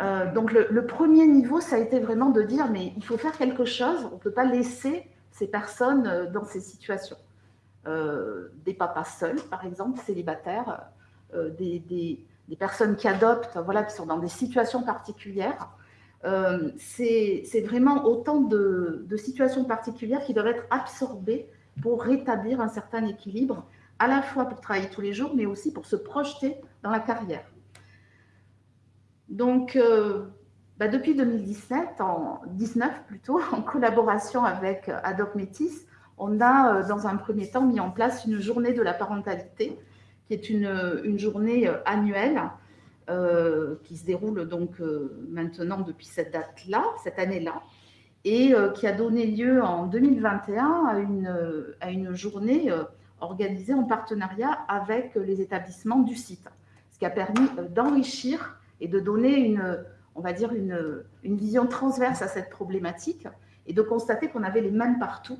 E: Euh, donc le, premier niveau, ça a été vraiment de dire, mais il faut faire quelque chose, on ne peut pas laisser ces personnes euh, dans ces situations. des papas seuls, par exemple, célibataires, euh, des, personnes qui adoptent, voilà, qui sont dans des situations particulières, Euh, c'est vraiment autant de, situations particulières qui doivent être absorbées pour rétablir un certain équilibre, à la fois pour travailler tous les jours, mais aussi pour se projeter dans la carrière. Donc, euh, bah, depuis 2017, en 19 plutôt, en collaboration avec Adoc Métis, on a euh, dans un premier temps mis en place une journée de la parentalité, qui est une journée annuelle euh, qui se déroule donc euh, maintenant depuis cette date-là, cette année-là, et euh, qui a donné lieu en 2021 à une, à une journée organisée en partenariat avec les établissements du site, ce qui a permis d'enrichir et de donner une, on va dire une, une vision transverse à cette problématique et de constater qu'on avait les mêmes partout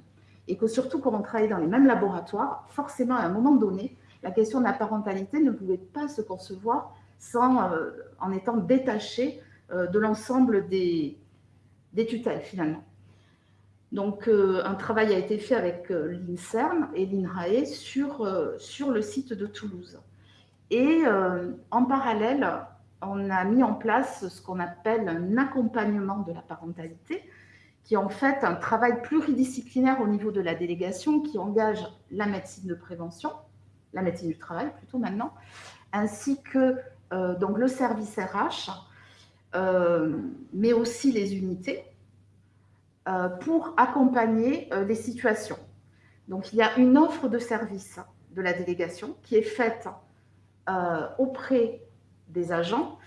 E: et que surtout quand on travaillait dans les mêmes laboratoires, forcément à un moment donné, la question de la parentalité ne pouvait pas se concevoir sans, euh, en étant détaché euh, de l'ensemble des, des, tutelles finalement. Donc euh, un travail a été fait avec l'INSERM et l'INRAE sur, sur le site de Toulouse. Et en parallèle, on a mis en place ce qu'on appelle un accompagnement de la parentalité, qui est en fait un travail pluridisciplinaire au niveau de la délégation qui engage la médecine de prévention, la médecine du travail plutôt maintenant, ainsi que euh, le service RH, euh, mais aussi les unités, euh, pour accompagner les situations. Donc il y a une offre de service de la délégation qui est faite auprès des agents,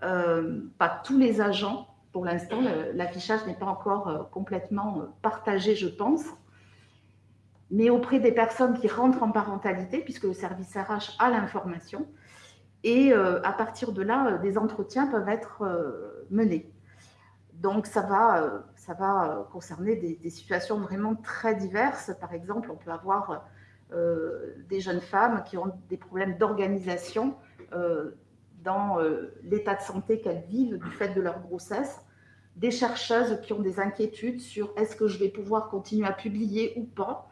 E: pas tous les agents, pour l'instant, l'affichage n'est pas encore complètement partagé, je pense, mais auprès des personnes qui rentrent en parentalité, puisque le service RH a l'information, et euh, à partir de là, euh, des entretiens peuvent être euh, menés. Donc, ça va, ça va concerner des, situations vraiment très diverses. Par exemple, on peut avoir des jeunes femmes qui ont des problèmes d'organisation dans l'état de santé qu'elles vivent du fait de leur grossesse, des chercheuses qui ont des inquiétudes sur est-ce que je vais pouvoir continuer à publier ou pas,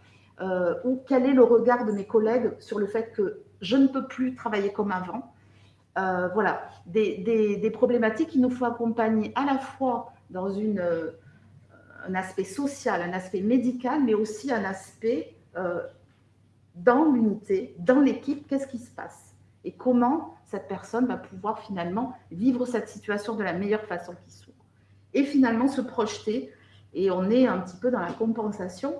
E: ou quel est le regard de mes collègues sur le fait que je ne peux plus travailler comme avant, euh, voilà, des, problématiques qu'il nous faut accompagner à la fois dans une, euh, un aspect social, un aspect médical, mais aussi un aspect euh, dans l'unité, dans l'équipe, qu'est-ce qui se passe et comment cette personne va pouvoir finalement vivre cette situation de la meilleure façon qui soit. Et finalement se projeter, et on est un petit peu dans la compensation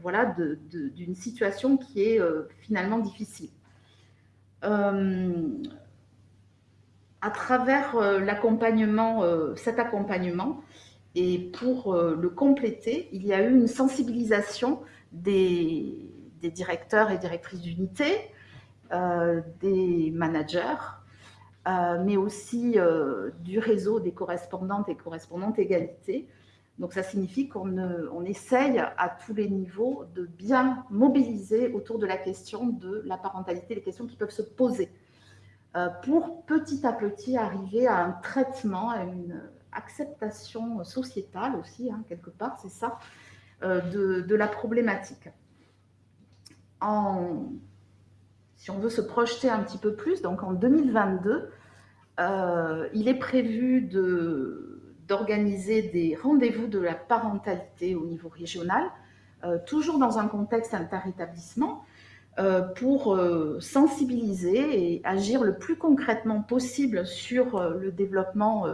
E: voilà, d'une situation qui est finalement difficile. Euh, à travers euh, l'accompagnement, euh, cet accompagnement, et pour le compléter, il y a eu une sensibilisation des, directeurs et directrices d'unité, des managers, mais aussi du réseau des correspondantes et correspondantes égalité, donc, ça signifie qu'on on essaye à tous les niveaux de bien mobiliser autour de la question de la parentalité, les questions qui peuvent se poser, euh, pour petit à petit arriver à un traitement, à une acceptation sociétale aussi, hein, quelque part, c'est ça, euh, de, la problématique. En, si on veut se projeter un petit peu plus, donc en 2022, euh, il est prévu d'organiser des rendez-vous de la parentalité au niveau régional, euh, toujours dans un contexte interétablissement, euh, pour euh, sensibiliser et agir le plus concrètement possible sur le développement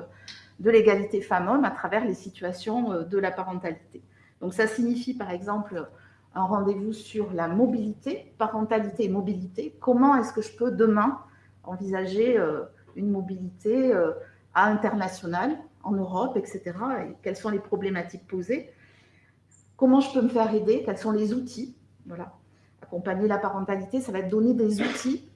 E: de l'égalité femmes-hommes à travers les situations de la parentalité. Donc ça signifie par exemple un rendez-vous sur la mobilité, parentalité et mobilité. Comment est-ce que je peux demain envisager une mobilité à internationale en Europe, etc. Et quelles sont les problématiques posées? Comment je peux me faire aider? Quels sont les outils? Voilà. Accompagner la parentalité, ça va donner des outils.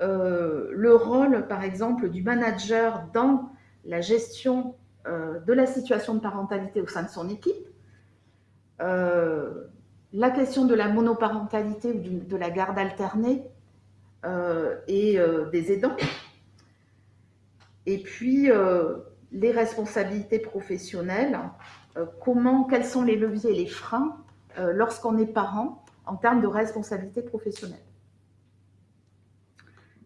E: Euh, le rôle, par exemple, du manager dans la gestion euh, de la situation de parentalité au sein de son équipe. Euh, la question de la monoparentalité ou de la garde alternée et des aidants. Et puis, les responsabilités professionnelles, euh, comment, quels sont les leviers et les freins euh, lorsqu'on est parent en termes de responsabilité professionnelle.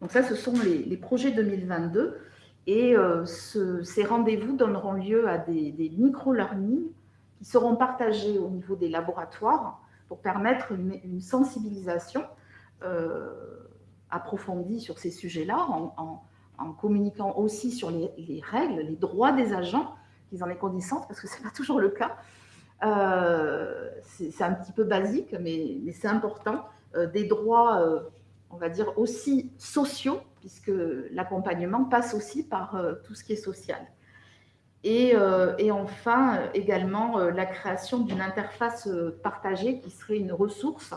E: Donc ça, ce sont les, projets 2022 Et ces rendez-vous donneront lieu à des, des micro-learning qui seront partagés au niveau des laboratoires pour permettre une, sensibilisation approfondie sur ces sujets-là, en, communiquant aussi sur les, règles, les droits des agents, qu'ils en aient connaissance, parce que ce n'est pas toujours le cas. c'est un petit peu basique, mais, c'est important. des droits on va dire, aussi sociaux, puisque l'accompagnement passe aussi par euh, tout ce qui est social. Et, euh, enfin, également, euh, la création d'une interface partagée qui serait une ressource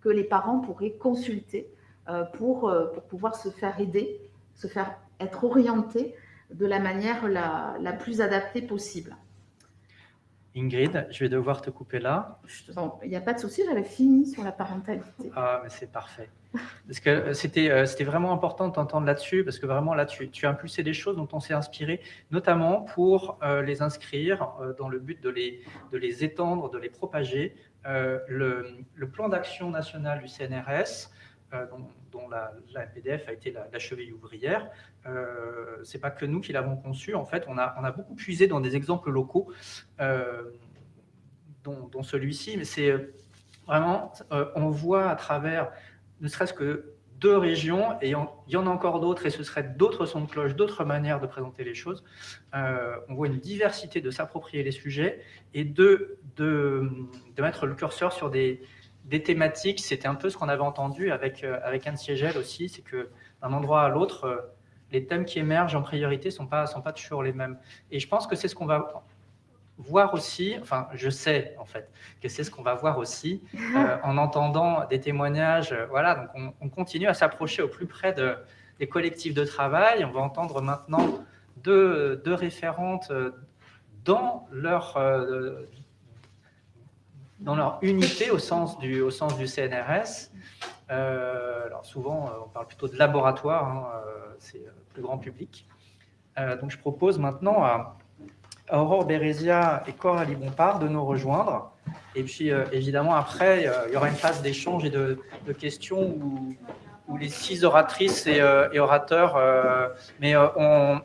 E: que les parents pourraient consulter pour pouvoir se faire aider, se faire être orientés de la manière la plus adaptée possible.
A: Ingrid, je vais devoir te couper là.
E: Il n'y a pas de souci, j'avais fini sur la parentalité.
A: Ah, mais c'est parfait. Parce que euh, c'était euh, c'était vraiment important de t'entendre là-dessus, parce que vraiment là, tu, tu, as impulsé des choses dont on s'est inspiré, notamment pour euh, les inscrire dans le but de les, de les étendre, de les propager. le, le, plan d'action national du CNRS, dont, la, la, PDF a été la, cheville ouvrière, euh, c'est pas que nous qui l'avons conçu. En fait, on a, beaucoup puisé dans des exemples locaux, dont, dont celui-ci, mais c'est vraiment, on voit à travers ne serait-ce que deux régions, et il y en a encore d'autres, et ce serait d'autres sons de cloche, d'autres manières de présenter les choses. Euh, on voit une diversité de s'approprier les sujets et de, mettre le curseur sur des, des thématiques. C'était un peu ce qu'on avait entendu avec, euh, avec Anne Siegel aussi, c'est que d'un endroit à l'autre, euh, les thèmes qui émergent en priorité ne sont pas, sont pas toujours les mêmes. Et je pense que c'est ce qu'on va voir aussi, enfin je sais en fait que c'est ce qu'on va voir aussi euh, en entendant des témoignages. Euh, voilà, donc on, continue à s'approcher au plus près de, des collectifs de travail. On va entendre maintenant deux, deux référentes dans leur, dans leur unité au sens du, CNRS. alors souvent, on parle plutôt de laboratoire, hein, c'est plus grand public. donc je propose maintenant à Aurore Bérésia et Coralie Bompard de nous rejoindre. Et puis, euh, évidemment, après, euh, il y aura une phase d'échange et de, questions où, les six oratrices et, euh, orateurs, mais on,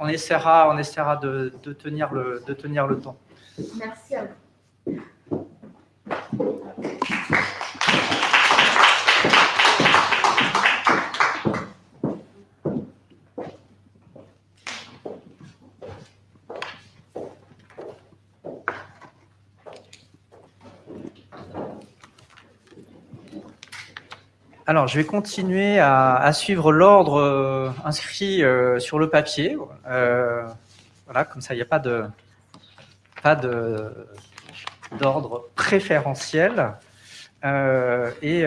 A: on, essaiera, on essaiera de, tenir le, de tenir le temps.
E: Merci à vous.
A: Alors, je vais continuer à, suivre l'ordre euh, inscrit euh, sur le papier. Euh, voilà, comme ça, il n'y a pas de pas d'ordre préférentiel. et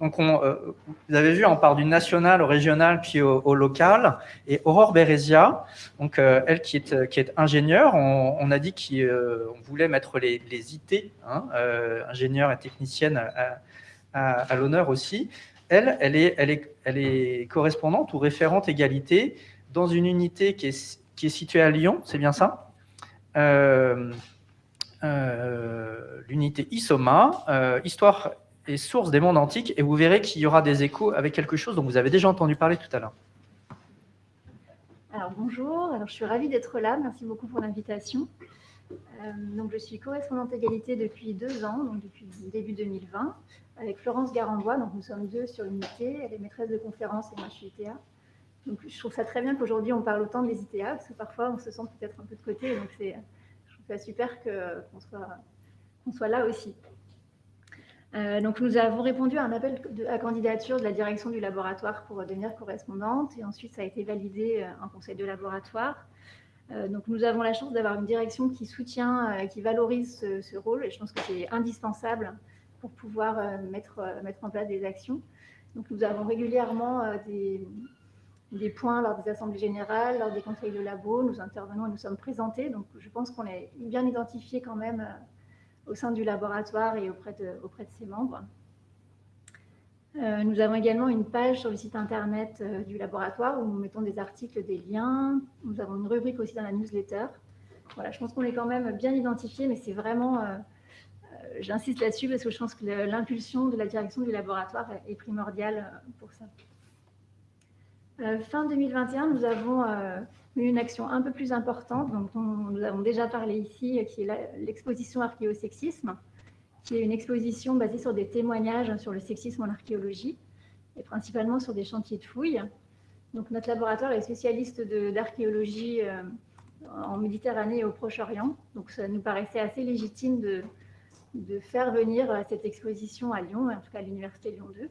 A: donc, on, vous avez vu, on part du national au régional puis au, local. Et Aurore Bérésia, donc elle qui est, qui est ingénieure, on, a dit qu'on voulait mettre les, les IT, hein, ingénieure et technicienne, à, à, l'honneur aussi. Elle, elle est, elle, est, elle est correspondante ou référente égalité dans une unité qui est, qui est située à Lyon, c'est bien ça? euh, euh, L'unité ISOMA, euh, Histoire et source des mondes antiques, et vous verrez qu'il y aura des échos avec quelque chose dont vous avez déjà entendu parler tout à l'heure.
F: Alors bonjour, alors, je suis ravie d'être là, merci beaucoup pour l'invitation. je suis correspondante égalité depuis deux ans, donc depuis début 2020 avec Florence Garambois. Donc, nous sommes deux sur l'unité. Elle est maîtresse de conférence et moi, je suis ITA. Je trouve ça très bien qu'aujourd'hui, on parle autant des ITA, parce que parfois, on se sent peut-être un peu de côté. Donc, je trouve ça super qu'on soit, soit là aussi. Euh, donc, nous avons répondu à un appel à candidature de la direction du laboratoire pour devenir correspondante. Et ensuite, ça a été validé euh, en conseil de laboratoire. Euh, donc, nous avons la chance d'avoir une direction qui soutient, qui valorise ce, ce, rôle. Et je pense que c'est indispensable pour pouvoir euh, mettre, euh, mettre en place des actions. Donc, nous avons régulièrement euh, des, des points lors des assemblées générales, lors des conseils de labo. Nous intervenons et nous sommes présentés. Donc, je pense qu'on est bien identifié quand même au sein du laboratoire et auprès de, ses membres. nous avons également une page sur le site internet du laboratoire où nous mettons des articles, des liens. Nous avons une rubrique aussi dans la newsletter. Voilà, je pense qu'on est quand même bien identifié, mais c'est vraiment j'insiste là-dessus parce que je pense que l'impulsion de la direction du laboratoire est primordiale euh, pour ça. Fin 2021, nous avons eu une action un peu plus importante, dont nous avons déjà parlé ici, qui est l'exposition archéosexisme, qui est une exposition basée sur des témoignages sur le sexisme en archéologie, et principalement sur des chantiers de fouilles. Donc, notre laboratoire est spécialiste d'archéologie en Méditerranée et au Proche-Orient. Donc, ça nous paraissait assez légitime de, de faire venir euh, cette exposition à Lyon, en tout cas à l'Université Lyon 2.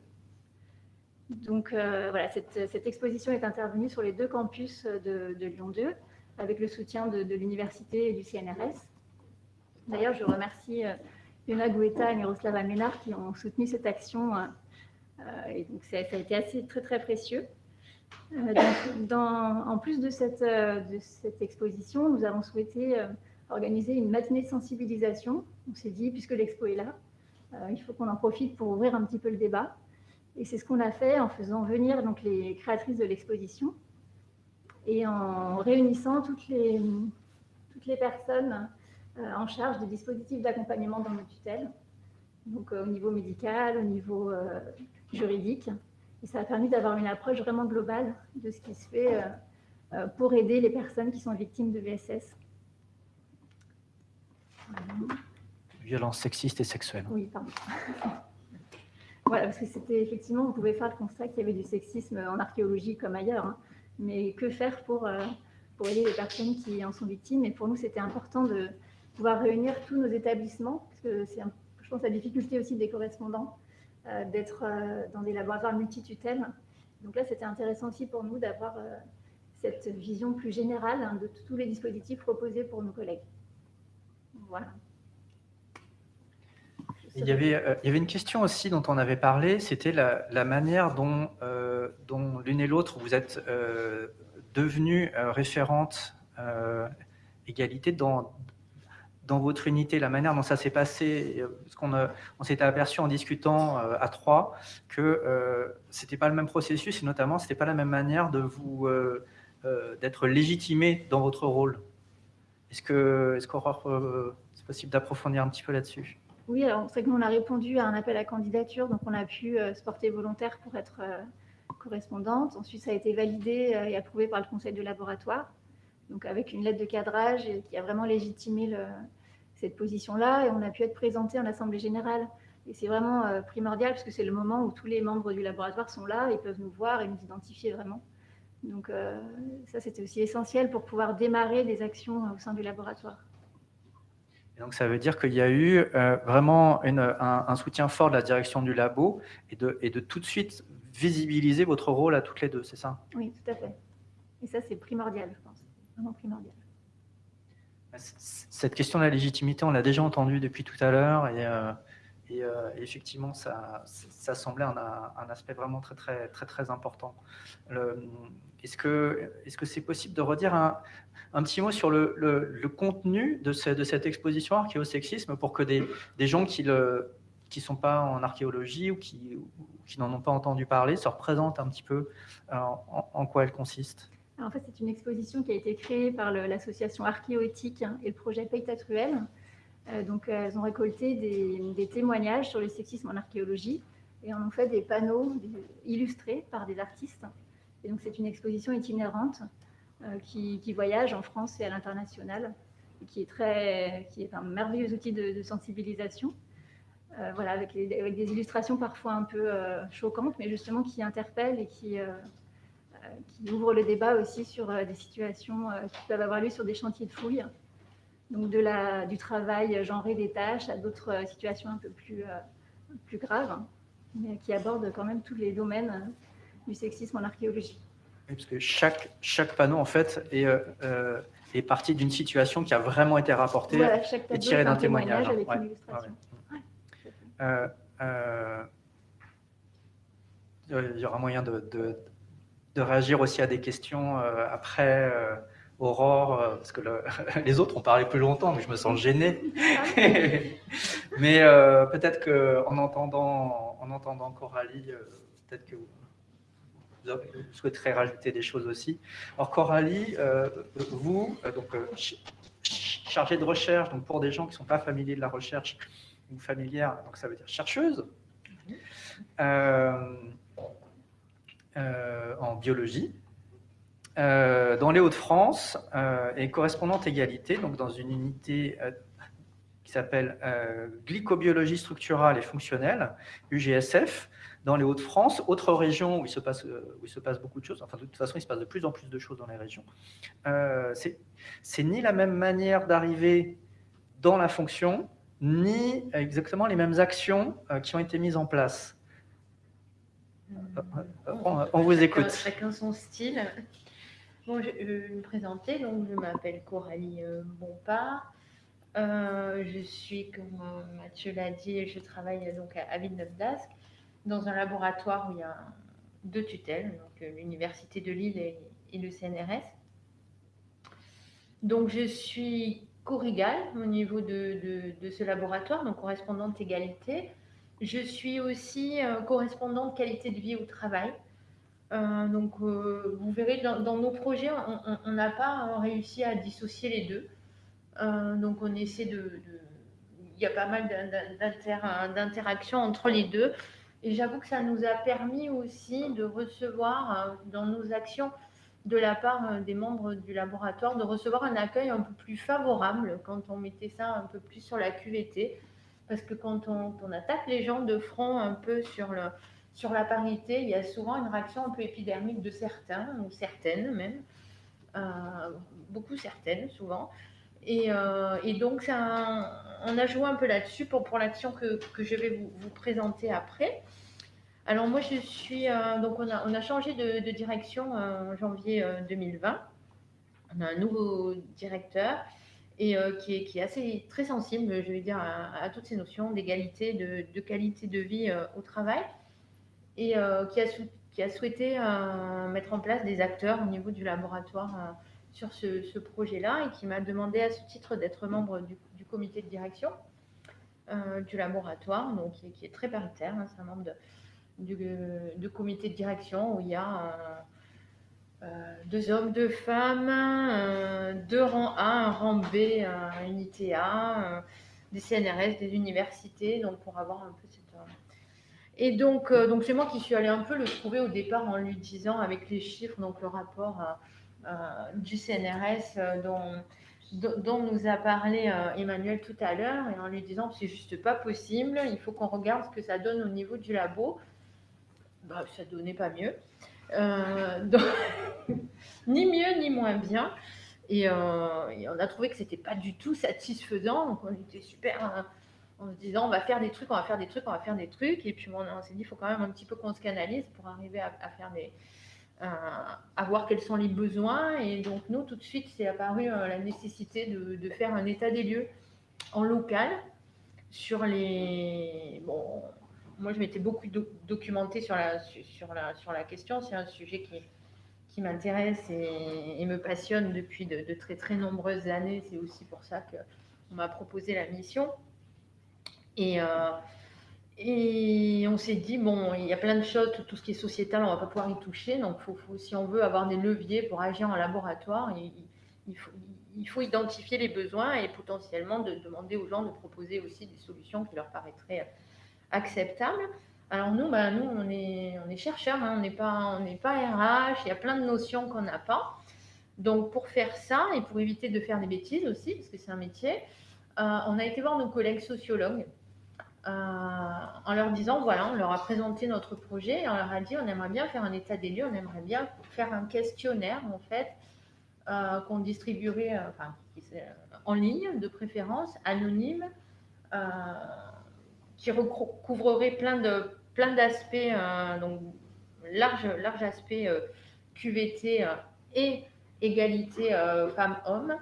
F: Donc euh, voilà, cette, exposition est intervenue sur les deux campus de, Lyon 2, avec le soutien de, l'université et du CNRS. Dans je remercie euh, Yona Goueta et Miroslava Ménard qui ont soutenu cette action. et donc ça, a été assez très très précieux. en plus de cette, de cette, exposition, nous avons souhaité organiser une matinée de sensibilisation. On s'est dit, puisque l'expo est là, euh, il faut qu'on en profite pour ouvrir un petit peu le débat. Et c'est ce qu'on a fait en faisant venir donc, les créatrices de l'exposition et en réunissant toutes les, toutes les personnes euh, en charge des dispositifs d'accompagnement dans nos tutelles, donc euh, au niveau médical, au niveau juridique. Et ça a permis d'avoir une approche vraiment globale de ce qui se fait pour aider les personnes qui sont victimes de VSS.
A: Violence sexiste et sexuelle.
F: Oui, pardon. voilà, parce que c'était effectivement, on pouvait faire le constat qu'il y avait du sexisme en archéologie comme ailleurs. Hein. Mais que faire pour, euh, pour aider les personnes qui en sont victimes? Et pour nous, c'était important de pouvoir réunir tous nos établissements, parce que c'est, je pense, la difficulté aussi des correspondants euh, d'être euh, dans des laboratoires multitutelles. Donc là, c'était intéressant aussi pour nous d'avoir cette vision plus générale hein, de tous les dispositifs proposés pour nos collègues. Voilà.
A: Il y, avait, euh, il y avait une question aussi dont on avait parlé, c'était la, manière dont, euh, dont l'une et l'autre vous êtes euh, devenues référentes égalité dans, votre unité, la manière dont ça s'est passé, parce qu'on on s'était aperçu en discutant à trois que ce n'était pas le même processus et notamment ce n'était pas la même manière de vous d'être légitimé dans votre rôle. Est-ce que, est-ce c'est possible d'approfondir un petit peu là-dessus?
F: Oui, alors c'est que nous on a répondu à un appel à candidature, donc on a pu euh, se porter volontaire pour être euh, correspondante. Ensuite, ça a été validé euh, et approuvé par le conseil de laboratoire, donc avec une lettre de cadrage qui a vraiment légitimé cette position-là, et on a pu être présenté en assemblée générale. Et c'est vraiment primordial parce que c'est le moment où tous les membres du laboratoire sont là, ils peuvent nous voir et nous identifier vraiment. Donc ça, c'était aussi essentiel pour pouvoir démarrer des actions au sein du laboratoire.
A: Donc ça veut dire qu'il y a eu euh, vraiment un, soutien fort de la direction du labo et de, et de tout de suite visibiliser votre rôle à toutes les deux, c'est ça?
F: Oui, tout à fait. Et ça, c'est primordial, je pense. Vraiment primordial.
A: Cette question de la légitimité, on l'a déjà entendue depuis tout à l'heure et, euh, et effectivement, ça, ça semblait un, un, aspect vraiment très, très, très, très important. Est-ce que c'est -ce c'est possible de redire un, petit mot sur le, contenu de, cette exposition archéosexisme pour que des, gens qui ne sont pas en archéologie ou qui, n'en ont pas entendu parler se représentent un petit peu euh, en, quoi elle consiste?
F: En fait, c'est une exposition qui a été créée par l'association Archéoéthique et le projet Peytatruel. Euh, donc, elles ont récolté des, des, témoignages sur le sexisme en archéologie et en ont fait des panneaux illustrés par des artistes. Donc, c'est une exposition itinérante euh, qui, voyage en France et à l'international, qui est qui est un merveilleux outil de, sensibilisation. Euh, voilà, avec, des illustrations parfois un peu euh, choquantes, mais justement qui interpellent et qui, qui ouvrent le débat aussi sur des situations qui peuvent avoir lieu sur des chantiers de fouilles. Donc de la, du travail genré des tâches à d'autres situations un peu plus, plus graves, mais qui abordent quand même tous les domaines du sexisme en archéologie.
A: parce que chaque, chaque panneau, en fait, est, euh, euh, est parti d'une situation qui a vraiment été rapportée et tirée d'un témoignage.
F: Avec une illustration.
A: Euh, il y aura moyen de, de, de, réagir aussi à des questions après Aurore, parce que les autres ont parlé plus longtemps, mais je me sens gêné. mais peut-être qu'en entendant, en entendant Coralie, peut-être que vous je souhaiterais rajouter des choses aussi. Alors Coralie, euh, vous, euh, donc, euh, chargée de recherche, donc pour des gens qui ne sont pas familiers de la recherche ou familières, donc ça veut dire chercheuse. en biologie. dans les Hauts-de-France et correspondante égalité, donc dans une unité qui s'appelle glycobiologie structurale et fonctionnelle, UGSF, dans les Hauts-de-France, autre région où il, se passe, où il se passe beaucoup de choses, enfin de toute façon il se passe de plus en plus de choses dans les régions, euh, c'est ni la même manière d'arriver dans la fonction, ni exactement les mêmes actions euh, qui ont été mises en place.
G: On,
A: on vous écoute.
G: Chacun son style. Bon, je, vais me présenter, donc je m'appelle Coralie euh, Bompard. je suis, comme Mathieu l'a dit, je travaille donc à, à Villeneuve-d'Ascq dans un laboratoire où il y a deux tutelles, donc euh, l'Université de Lille et, le CNRS. Donc je suis corrigale au niveau de, ce laboratoire, donc correspondante égalité. Je suis aussi euh, correspondante qualité de vie au travail. Euh, donc vous verrez, dans, nos projets, on n'a pas réussi à dissocier les deux. donc on essaie de... Il y a pas mal d'interactions entre les deux. Et j'avoue que ça nous a permis aussi de recevoir euh, dans nos actions de la part euh, des membres du laboratoire, de recevoir un accueil un peu plus favorable quand on mettait ça un peu plus sur la QVT. Parce que quand on, attaque les gens de front un peu sur, le, sur la parité, il y a souvent une réaction un peu épidermique de certains, ou certaines même, euh, beaucoup certaines souvent. Et, donc, on a joué un peu là-dessus pour, l'action que, je vais vous, présenter après. Alors moi, je suis... Euh, donc on a, changé de, direction euh, en janvier 2020. Euh, on a un nouveau directeur et qui, est, assez très sensible, je vais dire, à, toutes ces notions d'égalité, de, qualité de vie au travail et qui, a souhaité mettre en place des acteurs au niveau du laboratoire sur ce, projet-là et qui m'a demandé à ce titre d'être membre du, comité de direction du laboratoire, donc qui, est très paritaire. Hein, c'est un membre de, du, comité de direction où il y a euh, euh, deux hommes, deux femmes, euh, deux rangs A, un rang B, une ITA, des CNRS, des universités, donc pour avoir un peu cette. Et donc, donc c'est moi qui suis allée un peu le trouver au départ en lui disant avec les chiffres, donc le rapport du CNRS dont, dont nous a parlé Emmanuel tout à l'heure, et en lui disant c'est juste pas possible, il faut qu'on regarde ce que ça donne au niveau du labo. Bah, ça donnait pas mieux. Euh, ni mieux ni moins bien. Euh, et, on a trouvé que c'était pas du tout satisfaisant. Donc on était super hein, en se disant on va faire des trucs, on va faire des trucs, on va faire des trucs. Et puis on, s'est dit il faut quand même un petit peu qu'on se canalise pour arriver à, faire des. À voir quels sont les besoins. Et donc nous, tout de suite, c'est apparu euh, la nécessité de, faire un état des lieux en local sur les. Bon, moi, je m'étais beaucoup documentée sur la, sur, la, sur la question. C'est un sujet qui, qui m'intéresse et, me passionne depuis de, très très nombreuses années. C'est aussi pour ça qu'on m'a proposé la mission. Et, euh, et on s'est dit, bon, il y a plein de choses, tout, ce qui est sociétal, on ne va pas pouvoir y toucher. Donc, faut, si on veut avoir des leviers pour agir en laboratoire, il, faut, faut identifier les besoins et potentiellement de demander aux gens de proposer aussi des solutions qui leur paraîtraient acceptable. Alors nous, bah, nous on est, on est chercheurs, hein, on n'est pas, pas RH, il y a plein de notions qu'on n'a pas. Donc pour faire ça et pour éviter de faire des bêtises aussi, parce que c'est un métier, euh, on a été voir nos collègues sociologues euh, en leur disant, voilà, on leur a présenté notre projet et on leur a dit, on aimerait bien faire un état des lieux, on aimerait bien faire un questionnaire en fait euh, qu'on distribuerait enfin, en ligne de préférence, anonyme qui recouvrerait plein de plein d'aspects, euh, donc large, large aspect euh, QVT euh, et égalité femmes-hommes,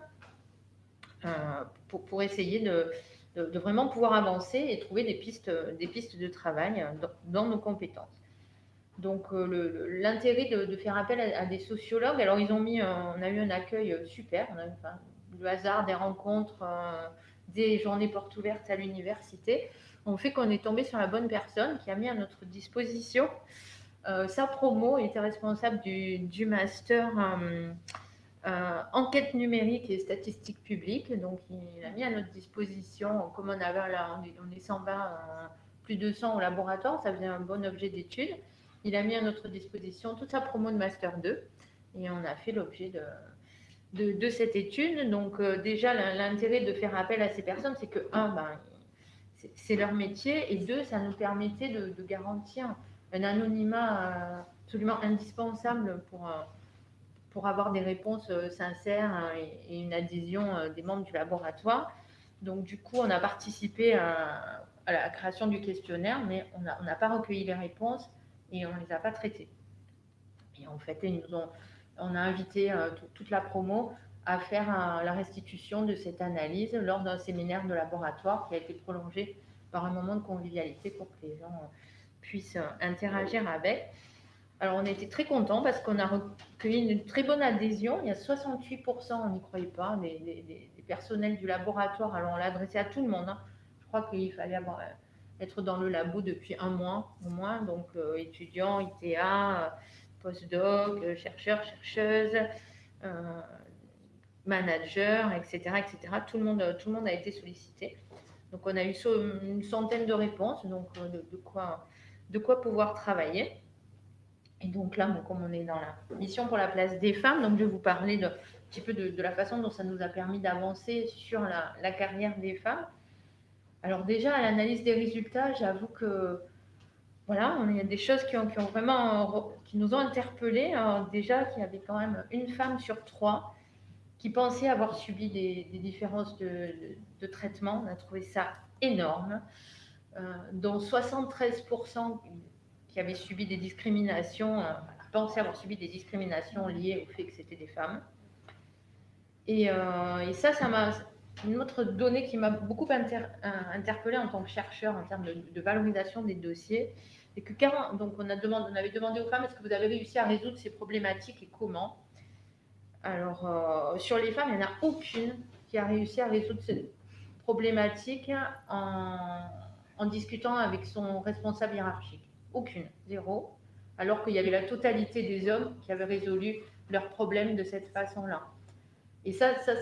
G: pour, pour, essayer de, de, vraiment pouvoir avancer et trouver des pistes, des pistes de travail dans, nos compétences. Donc l'intérêt de, faire appel à, des sociologues, alors ils ont mis, on a eu un accueil super, on a eu le hasard des rencontres, des journées portes ouvertes à l'université on fait qu'on est tombé sur la bonne personne qui a mis à notre disposition euh, sa promo. Était responsable du, master euh, euh, enquête numérique et statistiques publiques. Donc, il a mis à notre disposition, comme on avait là, on est, 120, plus de 100 au laboratoire, ça faisait un bon objet d'étude. il a mis à notre disposition toute sa promo de Master 2 et on a fait l'objet de, cette étude. Donc euh, déjà, l'intérêt de faire appel à ces personnes, c'est que, un, ben, c'est leur métier, et deux, ça nous permettait de, garantir un anonymat euh, absolument indispensable pour, euh, pour avoir des réponses sincères hein, et, une adhésion des membres du laboratoire. Donc du coup, on a participé à, la création du questionnaire, mais on n'a pas recueilli les réponses et on ne les a pas traitées. Et en fait, ils nous ont on a invité euh, toute la promo à faire la restitution de cette analyse lors d'un séminaire de laboratoire qui a été prolongé par un moment de convivialité pour que les gens euh, puissent euh, interagir avec. Alors, on était très contents parce qu'on a recueilli une très bonne adhésion. Il y a 68%, on n'y croyait pas, des, personnels du laboratoire. Alors, on l'a adressé à tout le monde. Hein. Je crois qu'il fallait être dans le labo depuis un mois au moins. Donc, étudiants, ITA, postdoc, euh, chercheurs, chercheuses, euh, managers, etc., etc. Tout le, monde, tout le monde a été sollicité. Donc, on a eu une centaine de réponses, donc euh, de quoi pouvoir travailler. Et donc là, comme on est dans la mission pour la place des femmes, donc je vais vous parler un petit peu de, la façon dont ça nous a permis d'avancer sur la, carrière des femmes. Alors déjà, à l'analyse des résultats, j'avoue que voilà, il y a des choses qui, ont, vraiment, qui nous ont interpellés. déjà, qu'il y avait quand même une femme sur trois qui pensait avoir subi des, différences de, traitement. On a trouvé ça énorme, euh, dont 73% qui avaient subi des discriminations, euh, pensaient avoir subi des discriminations liées au fait que c'était des femmes. Et, euh, ça, ça m'a une autre donnée qui m'a beaucoup interpellée en tant que chercheur en termes de, valorisation des dossiers, et que donc on, a avait demandé aux femmes est-ce que vous avez réussi à résoudre ces problématiques et comment? Alors, euh, sur les femmes, il n'y en a aucune qui a réussi à résoudre ces problématiques en discutant avec son responsable hiérarchique. Aucune, zéro. Alors qu'il y avait la totalité des hommes qui avaient résolu leurs problèmes de cette façon-là. Et ça, ça,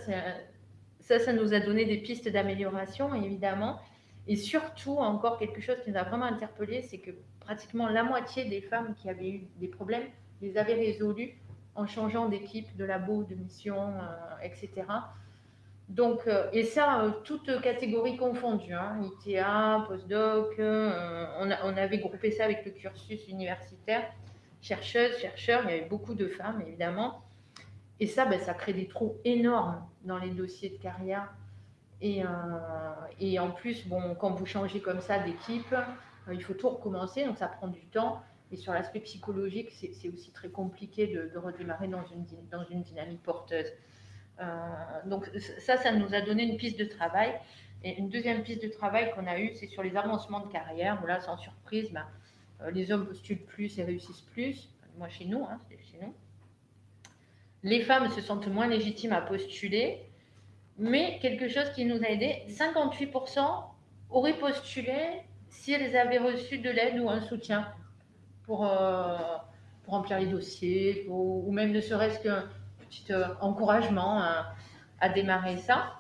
G: ça, ça nous a donné des pistes d'amélioration, évidemment. Et surtout, encore quelque chose qui nous a vraiment interpellé, c'est que pratiquement la moitié des femmes qui avaient eu des problèmes les avaient résolus en changeant d'équipe, de labo, de mission, euh, etc. Donc, euh, et ça, euh, toutes catégories confondues, hein, ITA, postdoc, on, on, avait groupé ça avec le cursus universitaire, chercheuses, chercheurs, il y avait beaucoup de femmes, évidemment. Et ça, ben, ça crée des trous énormes dans les dossiers de carrière. Et, en plus, bon, quand vous changez comme ça d'équipe, euh, il faut tout recommencer, donc ça prend du temps. Et sur l'aspect psychologique, c'est aussi très compliqué de, redémarrer dans une, dans une dynamique porteuse. Euh, donc ça, ça nous a donné une piste de travail. Et une deuxième piste de travail qu'on a eue, c'est sur les avancements de carrière. Là, sans surprise, ben, euh, les hommes postulent plus et réussissent plus. Moi, chez nous, hein, chez nous. Les femmes se sentent moins légitimes à postuler. Mais quelque chose qui nous a aidé, 58% auraient postulé si elles avaient reçu de l'aide ou un soutien pour, euh, pour remplir les dossiers, ou même ne serait-ce qu'un petit euh, encouragement à, démarrer ça.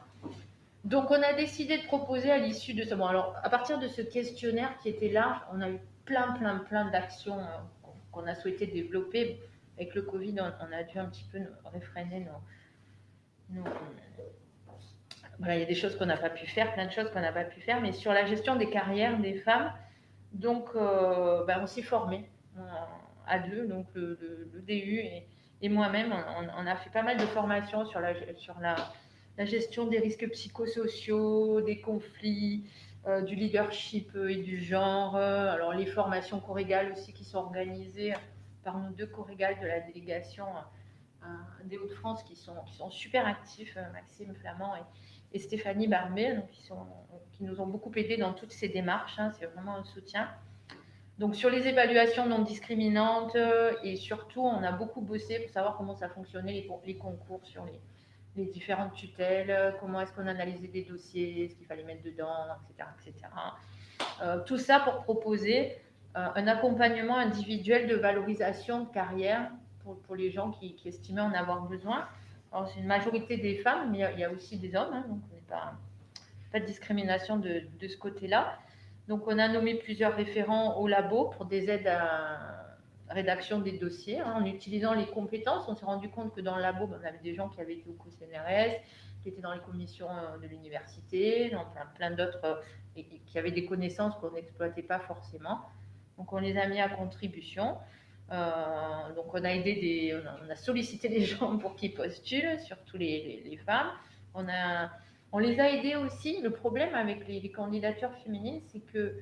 G: Donc, on a décidé de proposer à l'issue de ce. Bon, alors, à partir de ce questionnaire qui était large, on a eu plein, plein, plein d'actions euh, qu'on a souhaité développer. Avec le Covid, on, a dû un petit peu réfréner nos, voilà, il y a des choses qu'on n'a pas pu faire, plein de choses qu'on n'a pas pu faire, mais sur la gestion des carrières des femmes, donc euh, ben, on s'est formé à deux, donc le, DU et, moi-même, on, a fait pas mal de formations sur la, sur la, gestion des risques psychosociaux, des conflits, euh, du leadership et du genre. alors les formations corrégales aussi qui sont organisées par nos deux corrégales de la délégation des Hauts-de-France qui sont, qui sont super actifs, Maxime Flamand et, et Stéphanie Barbet, donc qui, nous ont beaucoup aidés dans toutes ces démarches. Hein, c'est vraiment un soutien. Donc sur les évaluations non discriminantes euh, et surtout, on a beaucoup bossé pour savoir comment ça fonctionnait les, concours sur les, différentes tutelles, comment est-ce qu'on analysait des dossiers, ce qu'il fallait mettre dedans, etc. etc. Euh, tout ça pour proposer euh, un accompagnement individuel de valorisation de carrière pour, les gens qui, estimaient en avoir besoin c'est une majorité des femmes, mais il y a aussi des hommes, hein, donc on n'est pas, pas de discrimination de, ce côté-là. Donc on a nommé plusieurs référents au labo pour des aides rédaction des dossiers hein, en utilisant les compétences. On s'est rendu compte que dans le labo, ben, on avait des gens qui avaient été au CNRS, qui étaient dans les commissions de l'université, dans plein, d'autres, et, qui avaient des connaissances qu'on n'exploitait pas forcément. Donc on les a mis à contribution. donc on a aidé des, on a, sollicité des gens pour qu'ils postulent, surtout les, les femmes. On a on les a aidés aussi. Le problème avec les, candidatures féminines, c'est que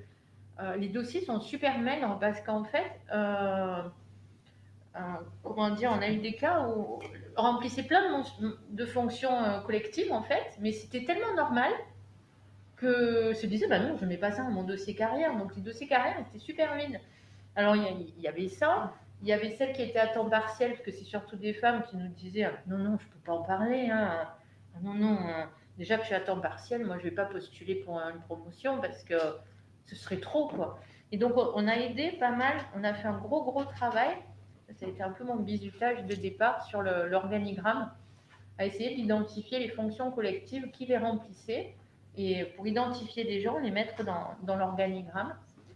G: euh, les dossiers sont super maigres parce qu'en fait, euh, euh, comment dire, on a eu des cas où on remplissait plein de, fonctions collectives en fait, mais c'était tellement normal que se disait, bah non, je ne mets pas ça dans mon dossier carrière. Donc les dossiers carrière étaient super vides. Alors il y, avait ça, il y avait celles qui étaient à temps partiel, parce que c'est surtout des femmes qui nous disaient, non, non, je ne peux pas en parler, hein. non, non déjà que je suis à temps partiel, moi je ne vais pas postuler pour une promotion parce que ce serait trop quoi. Et donc on a aidé pas mal, on a fait un gros gros travail, ça a été un peu mon bisutage de départ sur l'organigramme, à essayer d'identifier les fonctions collectives qui les remplissaient et pour identifier des gens, les mettre dans, l'organigramme,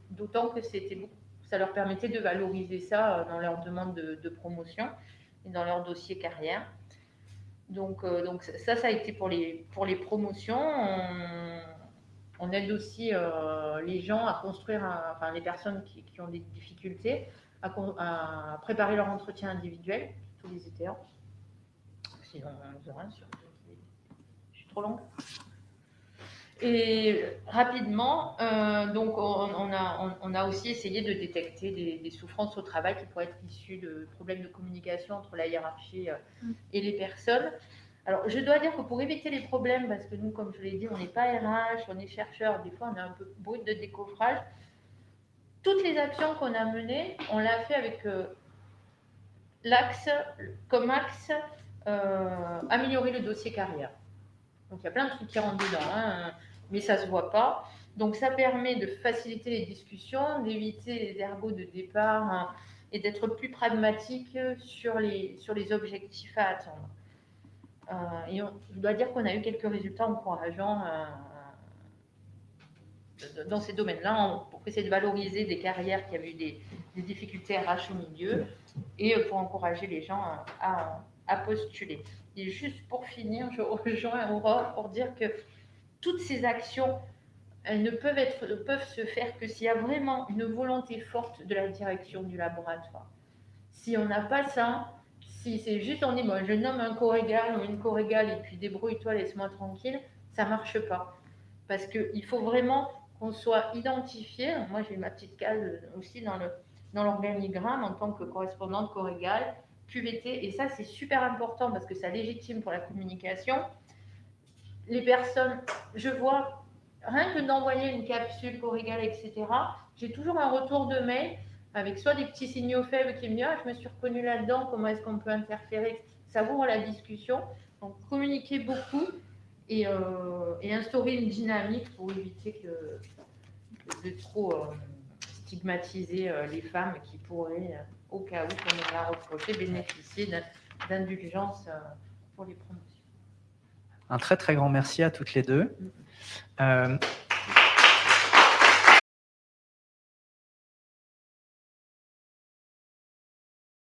G: d'autant que ça leur permettait de valoriser ça euh, dans leur demande de, de promotion et dans leur dossier carrière. Donc, euh, donc ça, ça a été pour les, pour les promotions. On, aide aussi euh, les gens à construire, enfin les personnes qui, qui, ont des difficultés, à, préparer leur entretien individuel tous les étés. Sinon, on Je suis trop longue. Et rapidement, euh, donc on, a, on, a, aussi essayé de détecter des, souffrances au travail qui pourraient être issues de problèmes de communication entre la hiérarchie euh, mm. et les personnes. Alors, je dois dire que pour éviter les problèmes, parce que nous, comme je l'ai dit, on n'est pas RH, on est chercheur, des fois on a un peu brut de décoffrage, toutes les actions qu'on a menées, on l'a fait avec euh, l'axe, comme axe, améliorer le dossier carrière. Donc il y a plein de trucs qui rentrent dedans. Hein mais ça ne se voit pas. Donc ça permet de faciliter les discussions, d'éviter les ergots de départ hein, et d'être plus pragmatique sur les, sur les objectifs à attendre. Euh, et je dois dire qu'on a eu quelques résultats encourageants euh, dans ces domaines-là pour essayer de valoriser des carrières qui avaient eu des, difficultés RH au milieu et pour encourager les gens à, à postuler. Et juste pour finir, je rejoins Aurore pour dire que toutes ces actions, elles ne peuvent, être, peuvent se faire que s'il y a vraiment une volonté forte de la direction du laboratoire. Si on n'a pas ça, si c'est juste on dit, moi je nomme un corps-égal ou une corps-égale et puis débrouille-toi, laisse-moi tranquille, ça marche pas. Parce qu'il faut vraiment qu'on soit identifié. Moi, j'ai ma petite case aussi dans dans l'organigramme en tant que correspondante corps-égal, QVT, et ça, c'est super important parce que ça légitime pour la communication les personnes, je vois, rien que d'envoyer une capsule corrigale, etc., j'ai toujours un retour de mail avec soit des petits signaux faibles qui me disent ah, je me suis reconnu là-dedans, comment est-ce qu'on peut interférer Ça ouvre la discussion. Donc, communiquer beaucoup et, euh, instaurer une dynamique pour éviter de trop euh, stigmatiser euh, les femmes qui pourraient, au cas où, comme on l'a reproché, bénéficier d'indulgence pour les promotions.
A: Un très très grand merci à toutes les deux. Euh,